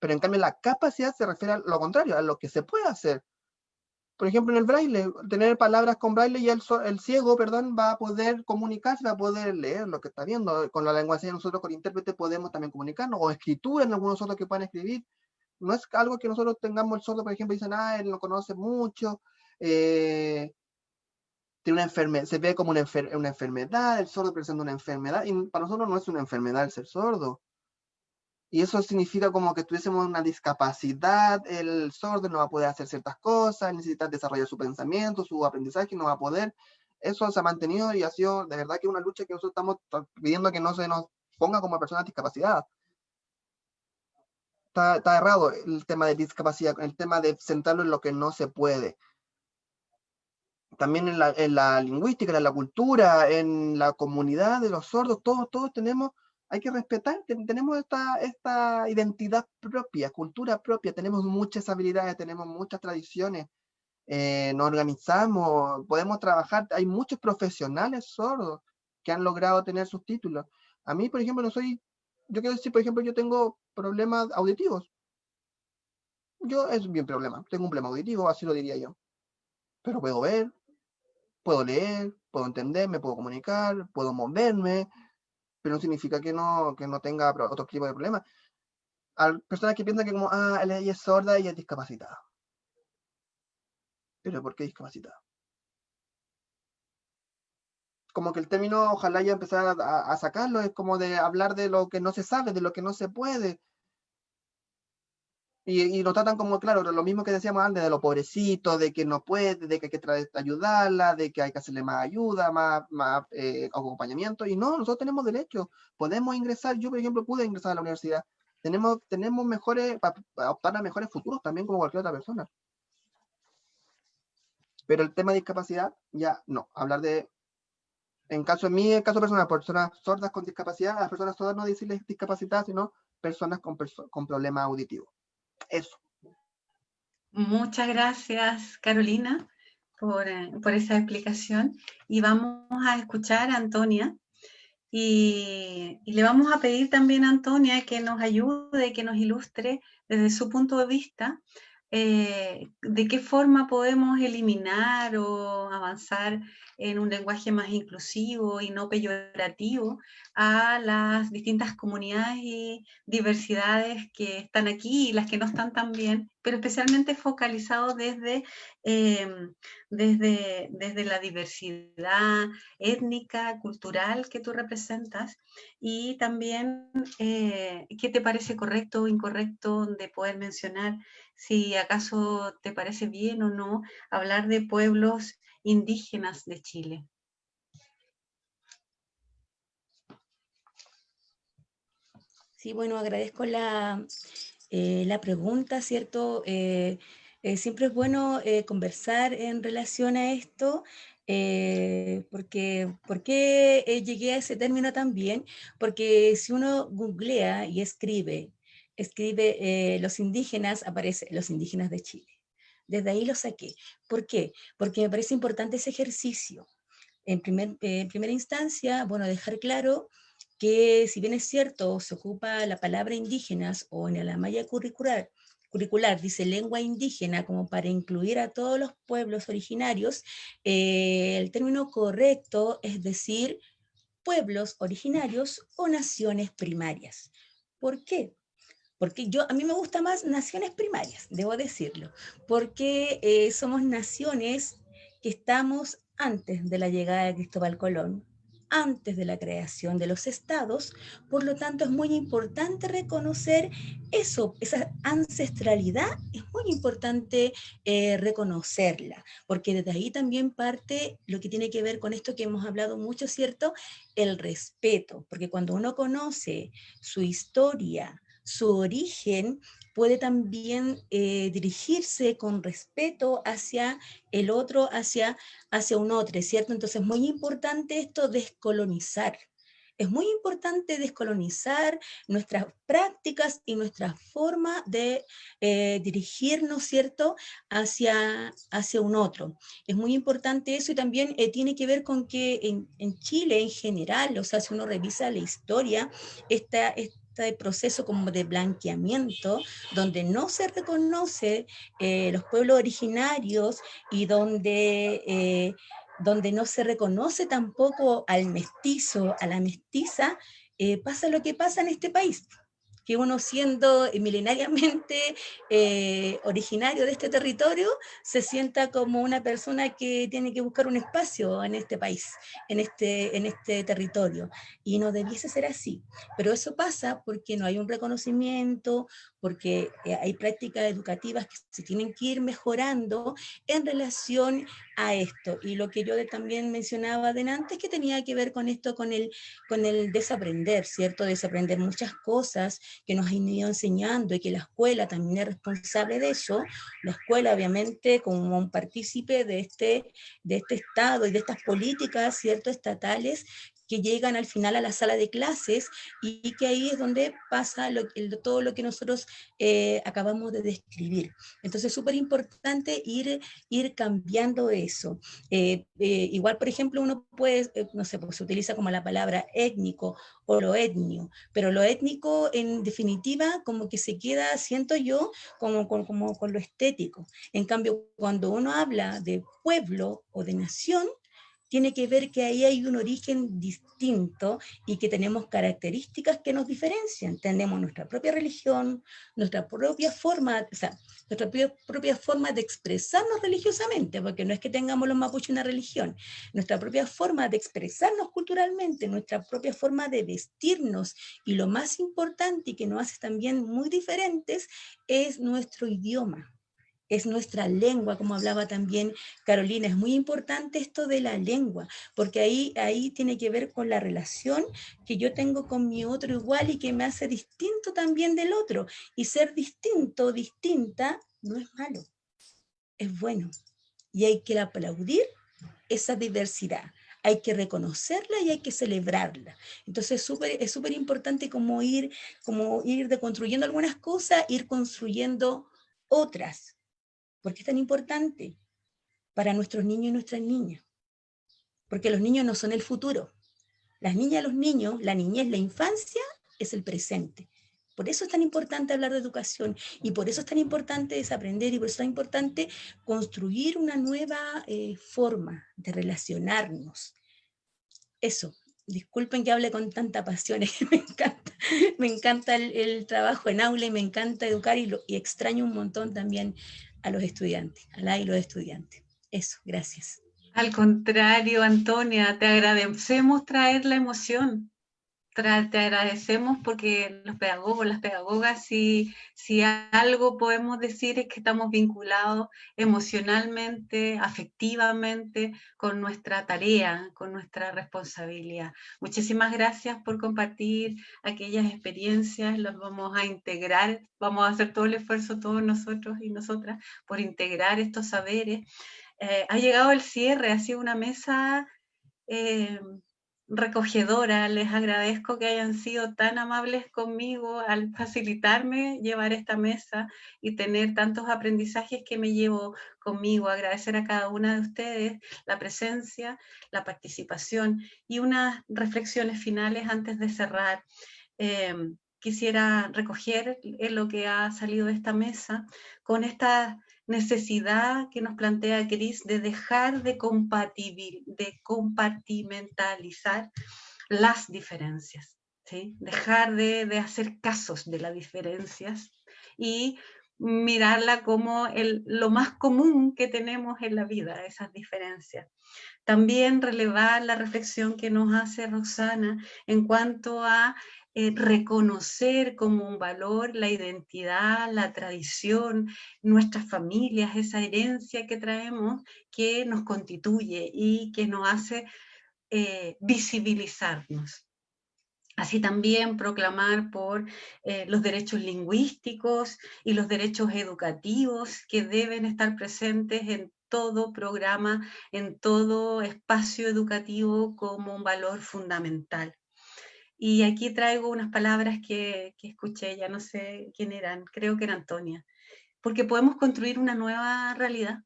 Pero en cambio la capacidad se refiere a lo contrario, a lo que se puede hacer. Por ejemplo, en el braille, tener palabras con braille y el, ciego, perdón, va a poder comunicarse, va a poder leer lo que está viendo. Con la lengua nosotros con intérprete podemos también comunicarnos, o escritura en algunos otros que puedan escribir no es algo que nosotros tengamos el sordo, por ejemplo, dicen, ah, él no conoce mucho, eh, tiene una enfermedad, se ve como una, una, enfermedad, el sordo presenta una enfermedad, y para nosotros no es una enfermedad el ser sordo. Y eso significa como que tuviésemos una discapacidad, el sordo no va a poder hacer ciertas cosas, necesita desarrollar su pensamiento, su aprendizaje, no va a poder. Eso se ha mantenido y ha sido de verdad que una lucha que nosotros estamos pidiendo que no se nos ponga como personas discapacidad está, errado el tema de discapacidad, el tema de centrarlo en lo que no se puede. También en la, en la lingüística, en la cultura, en la comunidad de los sordos, todos, todos tenemos, hay que respetar, tenemos esta, esta identidad propia, cultura propia, tenemos muchas habilidades, tenemos muchas tradiciones, eh, nos organizamos, podemos trabajar, hay muchos profesionales sordos que han logrado tener sus títulos. A mí, por ejemplo, no soy yo quiero decir, por ejemplo, yo tengo problemas auditivos. Yo es bien problema, tengo un problema auditivo, así lo diría yo. Pero puedo ver, puedo leer, puedo entender, me puedo comunicar, puedo moverme, pero no significa que no, que no tenga otro tipo de problemas. Hay personas que piensan que como, ah, ella es sorda y es discapacitada. Pero ¿por qué discapacitada? como que el término ojalá ya empezar a, sacarlo, es como de hablar de lo que no se sabe, de lo que no se puede. Y, y lo tratan como, claro, lo mismo que decíamos antes, de lo pobrecito, de que no puede, de que hay que ayudarla, de que hay que hacerle más ayuda, más, más eh, acompañamiento. Y no, nosotros tenemos derecho, podemos ingresar. Yo, por ejemplo, pude ingresar a la universidad. Tenemos, tenemos mejores, para optar a mejores futuros también como cualquier otra persona. Pero el tema de discapacidad, ya no. Hablar de en caso de mí, en caso personal, personas sordas con discapacidad, a las personas sordas no decirles discapacidad, sino personas con, con problemas auditivos. Eso. Muchas gracias, Carolina, por, eh, por, esa explicación. Y vamos a escuchar a Antonia. Y, le vamos a pedir también a Antonia que nos ayude, que nos ilustre desde su punto de vista eh, de qué forma podemos eliminar o avanzar en un lenguaje más inclusivo y no peyorativo a las distintas comunidades y diversidades que están aquí y las que no están tan bien, pero especialmente focalizado desde, em, desde, desde la diversidad étnica, cultural que tú representas y también eh, qué te parece correcto o incorrecto de poder mencionar si acaso te parece bien o no hablar de pueblos indígenas de Chile. Sí, bueno, agradezco la, eh, la pregunta, ¿cierto? Eh, eh, siempre es bueno conversar en relación a esto, porque, ¿por qué llegué a ese término también? Porque si uno googlea y escribe escribe eh, los indígenas, aparece los indígenas de Chile. Desde ahí lo saqué. ¿Por qué? Porque me parece importante ese ejercicio. En, primer, en primera instancia, bueno, dejar claro que si bien es cierto, se ocupa la palabra indígenas o en la malla curricular, curricular dice lengua indígena como para incluir a todos los pueblos originarios, eh, el término correcto es decir pueblos originarios o naciones primarias. ¿Por qué? Porque yo, a mí me gusta más naciones primarias, debo decirlo, porque eh, somos naciones que estamos antes de la llegada de Cristóbal Colón, antes de la creación de los estados, por lo tanto es muy importante reconocer eso, esa ancestralidad, es muy importante eh, reconocerla, porque desde ahí también parte lo que tiene que ver con esto que hemos hablado mucho, ¿cierto? El respeto, porque cuando uno conoce su historia, su origen, puede también eh, dirigirse con respeto hacia el otro, hacia, hacia un otro, ¿cierto? Entonces es muy importante esto descolonizar. Es muy importante descolonizar nuestras prácticas y nuestra forma de eh, dirigirnos, ¿cierto?, hacia, hacia un otro. Es muy importante eso y también eh, tiene que ver con que en, en, Chile en general, o sea, si uno revisa la historia, esta, este proceso como de blanqueamiento, donde no se reconoce eh, los pueblos originarios y donde, eh, donde no se reconoce tampoco al mestizo, a la mestiza, eh, pasa lo que pasa en este país que uno siendo milenariamente eh, originario de este territorio, se sienta como una persona que tiene que buscar un espacio en este país, en este, en este territorio. Y no debiese ser así. Pero eso pasa porque no hay un reconocimiento, porque eh, hay prácticas educativas que se tienen que ir mejorando en relación a esto. Y lo que yo también mencionaba adelante es que tenía que ver con esto, con el, con el desaprender, ¿cierto? Desaprender muchas cosas que nos han ido enseñando y que la escuela también es responsable de eso. La escuela, obviamente, como un partícipe de este, de este Estado y de estas políticas, ¿cierto? Estatales que llegan al final a la sala de clases y que ahí es donde pasa todo lo que nosotros eh, acabamos de describir. Entonces es súper importante ir, ir cambiando eso. Eh, eh, igual, por ejemplo, uno puede, no sé, pues se utiliza como la palabra étnico o lo etnio, pero lo étnico en definitiva como que se queda, siento yo, como, como con lo estético. En cambio, cuando uno habla de pueblo o de nación, tiene que ver que ahí hay un origen distinto y que tenemos características que nos diferencian. Tenemos nuestra propia religión, nuestra propia forma, o sea, nuestra propia, forma de expresarnos religiosamente, porque no es que tengamos los mapuches una religión, nuestra propia forma de expresarnos culturalmente, nuestra propia forma de vestirnos, y lo más importante y que nos hace también muy diferentes es nuestro idioma es nuestra lengua, como hablaba también Carolina. Es muy importante esto de la lengua, porque ahí, ahí tiene que ver con la relación que yo tengo con mi otro igual y que me hace distinto también del otro. Y ser distinto, distinta, no es malo, es bueno. Y hay que aplaudir esa diversidad hay que reconocerla y hay que celebrarla. Entonces es súper importante como ir, como ir deconstruyendo algunas cosas, ir construyendo otras. ¿Por qué es tan importante? Para nuestros niños y nuestras niñas. Porque los niños no son el futuro. Las niñas los niños, la niñez, la infancia, es el presente. Por eso es tan importante hablar de educación y por eso es tan importante desaprender y por eso es tan importante construir una nueva eh, forma de relacionarnos. Eso, disculpen que hable con tanta pasión, me encanta, me encanta el, trabajo en aula y me encanta educar y, y extraño un montón también a los estudiantes, a la y los estudiantes. Eso, gracias. Al contrario, Antonia, te agradecemos traer la emoción, te agradecemos porque los pedagogos, las pedagogas, si, si algo podemos decir es que estamos vinculados emocionalmente, afectivamente con nuestra tarea, con nuestra responsabilidad. Muchísimas gracias por compartir aquellas experiencias, las vamos a integrar, vamos a hacer todo el esfuerzo todos nosotros y nosotras por integrar estos saberes. Eh, ha llegado el cierre, ha sido una mesa... Eh, recogedora, les agradezco que hayan sido tan amables conmigo al facilitarme llevar esta mesa y tener tantos aprendizajes que me llevo conmigo, agradecer a cada una de ustedes la presencia, la participación y unas reflexiones finales antes de cerrar. Em, quisiera recoger lo que ha salido de esta mesa con esta necesidad que nos plantea Cris de dejar de, de compartimentalizar las diferencias, ¿sí? dejar de, de, hacer casos de las diferencias y mirarla como el, lo más común que tenemos en la vida, esas diferencias. También relevar la reflexión que nos hace Roxana en cuanto a eh, reconocer como un valor la identidad, la tradición, nuestras familias, esa herencia que traemos que nos constituye y que nos hace eh, visibilizarnos. Así también proclamar por eh, los derechos lingüísticos y los derechos educativos que deben estar presentes en todo programa, en todo espacio educativo como un valor fundamental. Y aquí traigo unas palabras que, escuché, ya no sé quién eran, creo que era Antonia, porque podemos construir una nueva realidad.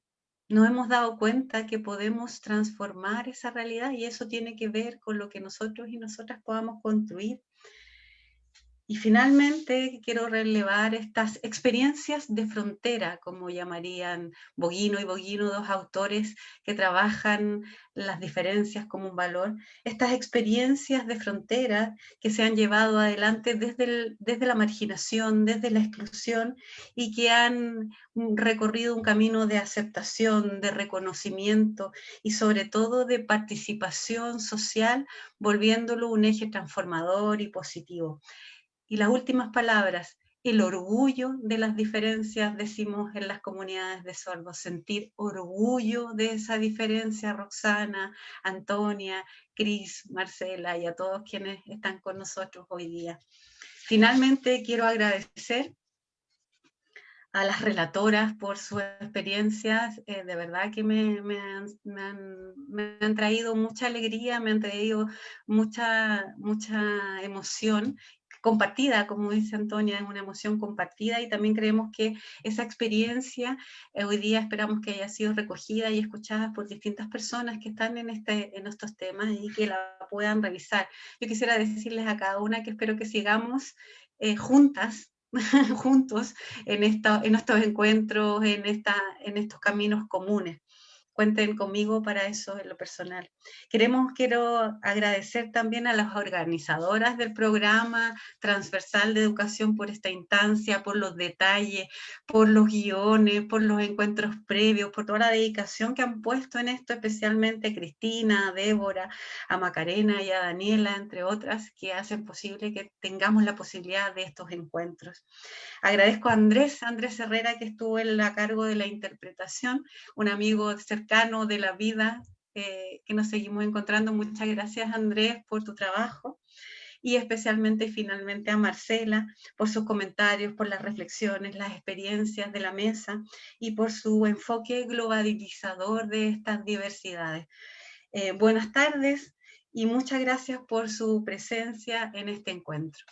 No hemos dado cuenta que podemos transformar esa realidad y eso tiene que ver con lo que nosotros y nosotras podamos construir y finalmente quiero relevar estas experiencias de frontera, como llamarían Boguino y Boguino, dos autores que trabajan las diferencias como un valor, estas experiencias de frontera que se han llevado adelante desde, desde la marginación, desde la exclusión y que han recorrido un camino de aceptación, de reconocimiento y sobre todo de participación social, volviéndolo un eje transformador y positivo. Y las últimas palabras, el orgullo de las diferencias, decimos en las comunidades de sordos, sentir orgullo de esa diferencia, Roxana, Antonia, Cris, Marcela y a todos quienes están con nosotros hoy día. Finalmente quiero agradecer a las relatoras por sus experiencias, eh, de verdad que me, han, me, han, traído mucha alegría, me han traído mucha, mucha emoción compartida, como dice Antonia, es una emoción compartida y también creemos que esa experiencia eh, hoy día esperamos que haya sido recogida y escuchada por distintas personas que están en, este, en estos temas y que la puedan revisar. Yo quisiera decirles a cada una que espero que sigamos eh, juntas juntos en, en estos encuentros, en, esta, en estos caminos comunes cuenten conmigo para eso en lo personal. Queremos, quiero agradecer también a las organizadoras del programa transversal de educación por esta instancia, por los detalles, por los guiones, por los encuentros previos, por toda la dedicación que han puesto en esto, especialmente a Cristina, a Débora, a Macarena y a Daniela, entre otras, que hacen posible que tengamos la posibilidad de estos encuentros. Agradezco a Andrés, Andrés Herrera, que estuvo en la cargo de la interpretación, un amigo cercano de la vida eh, que nos seguimos encontrando. Muchas gracias Andrés por tu trabajo y especialmente finalmente a Marcela por sus comentarios, por las reflexiones, las experiencias de la mesa y por su enfoque globalizador de estas diversidades. Eh, buenas tardes y muchas gracias por su presencia en este encuentro.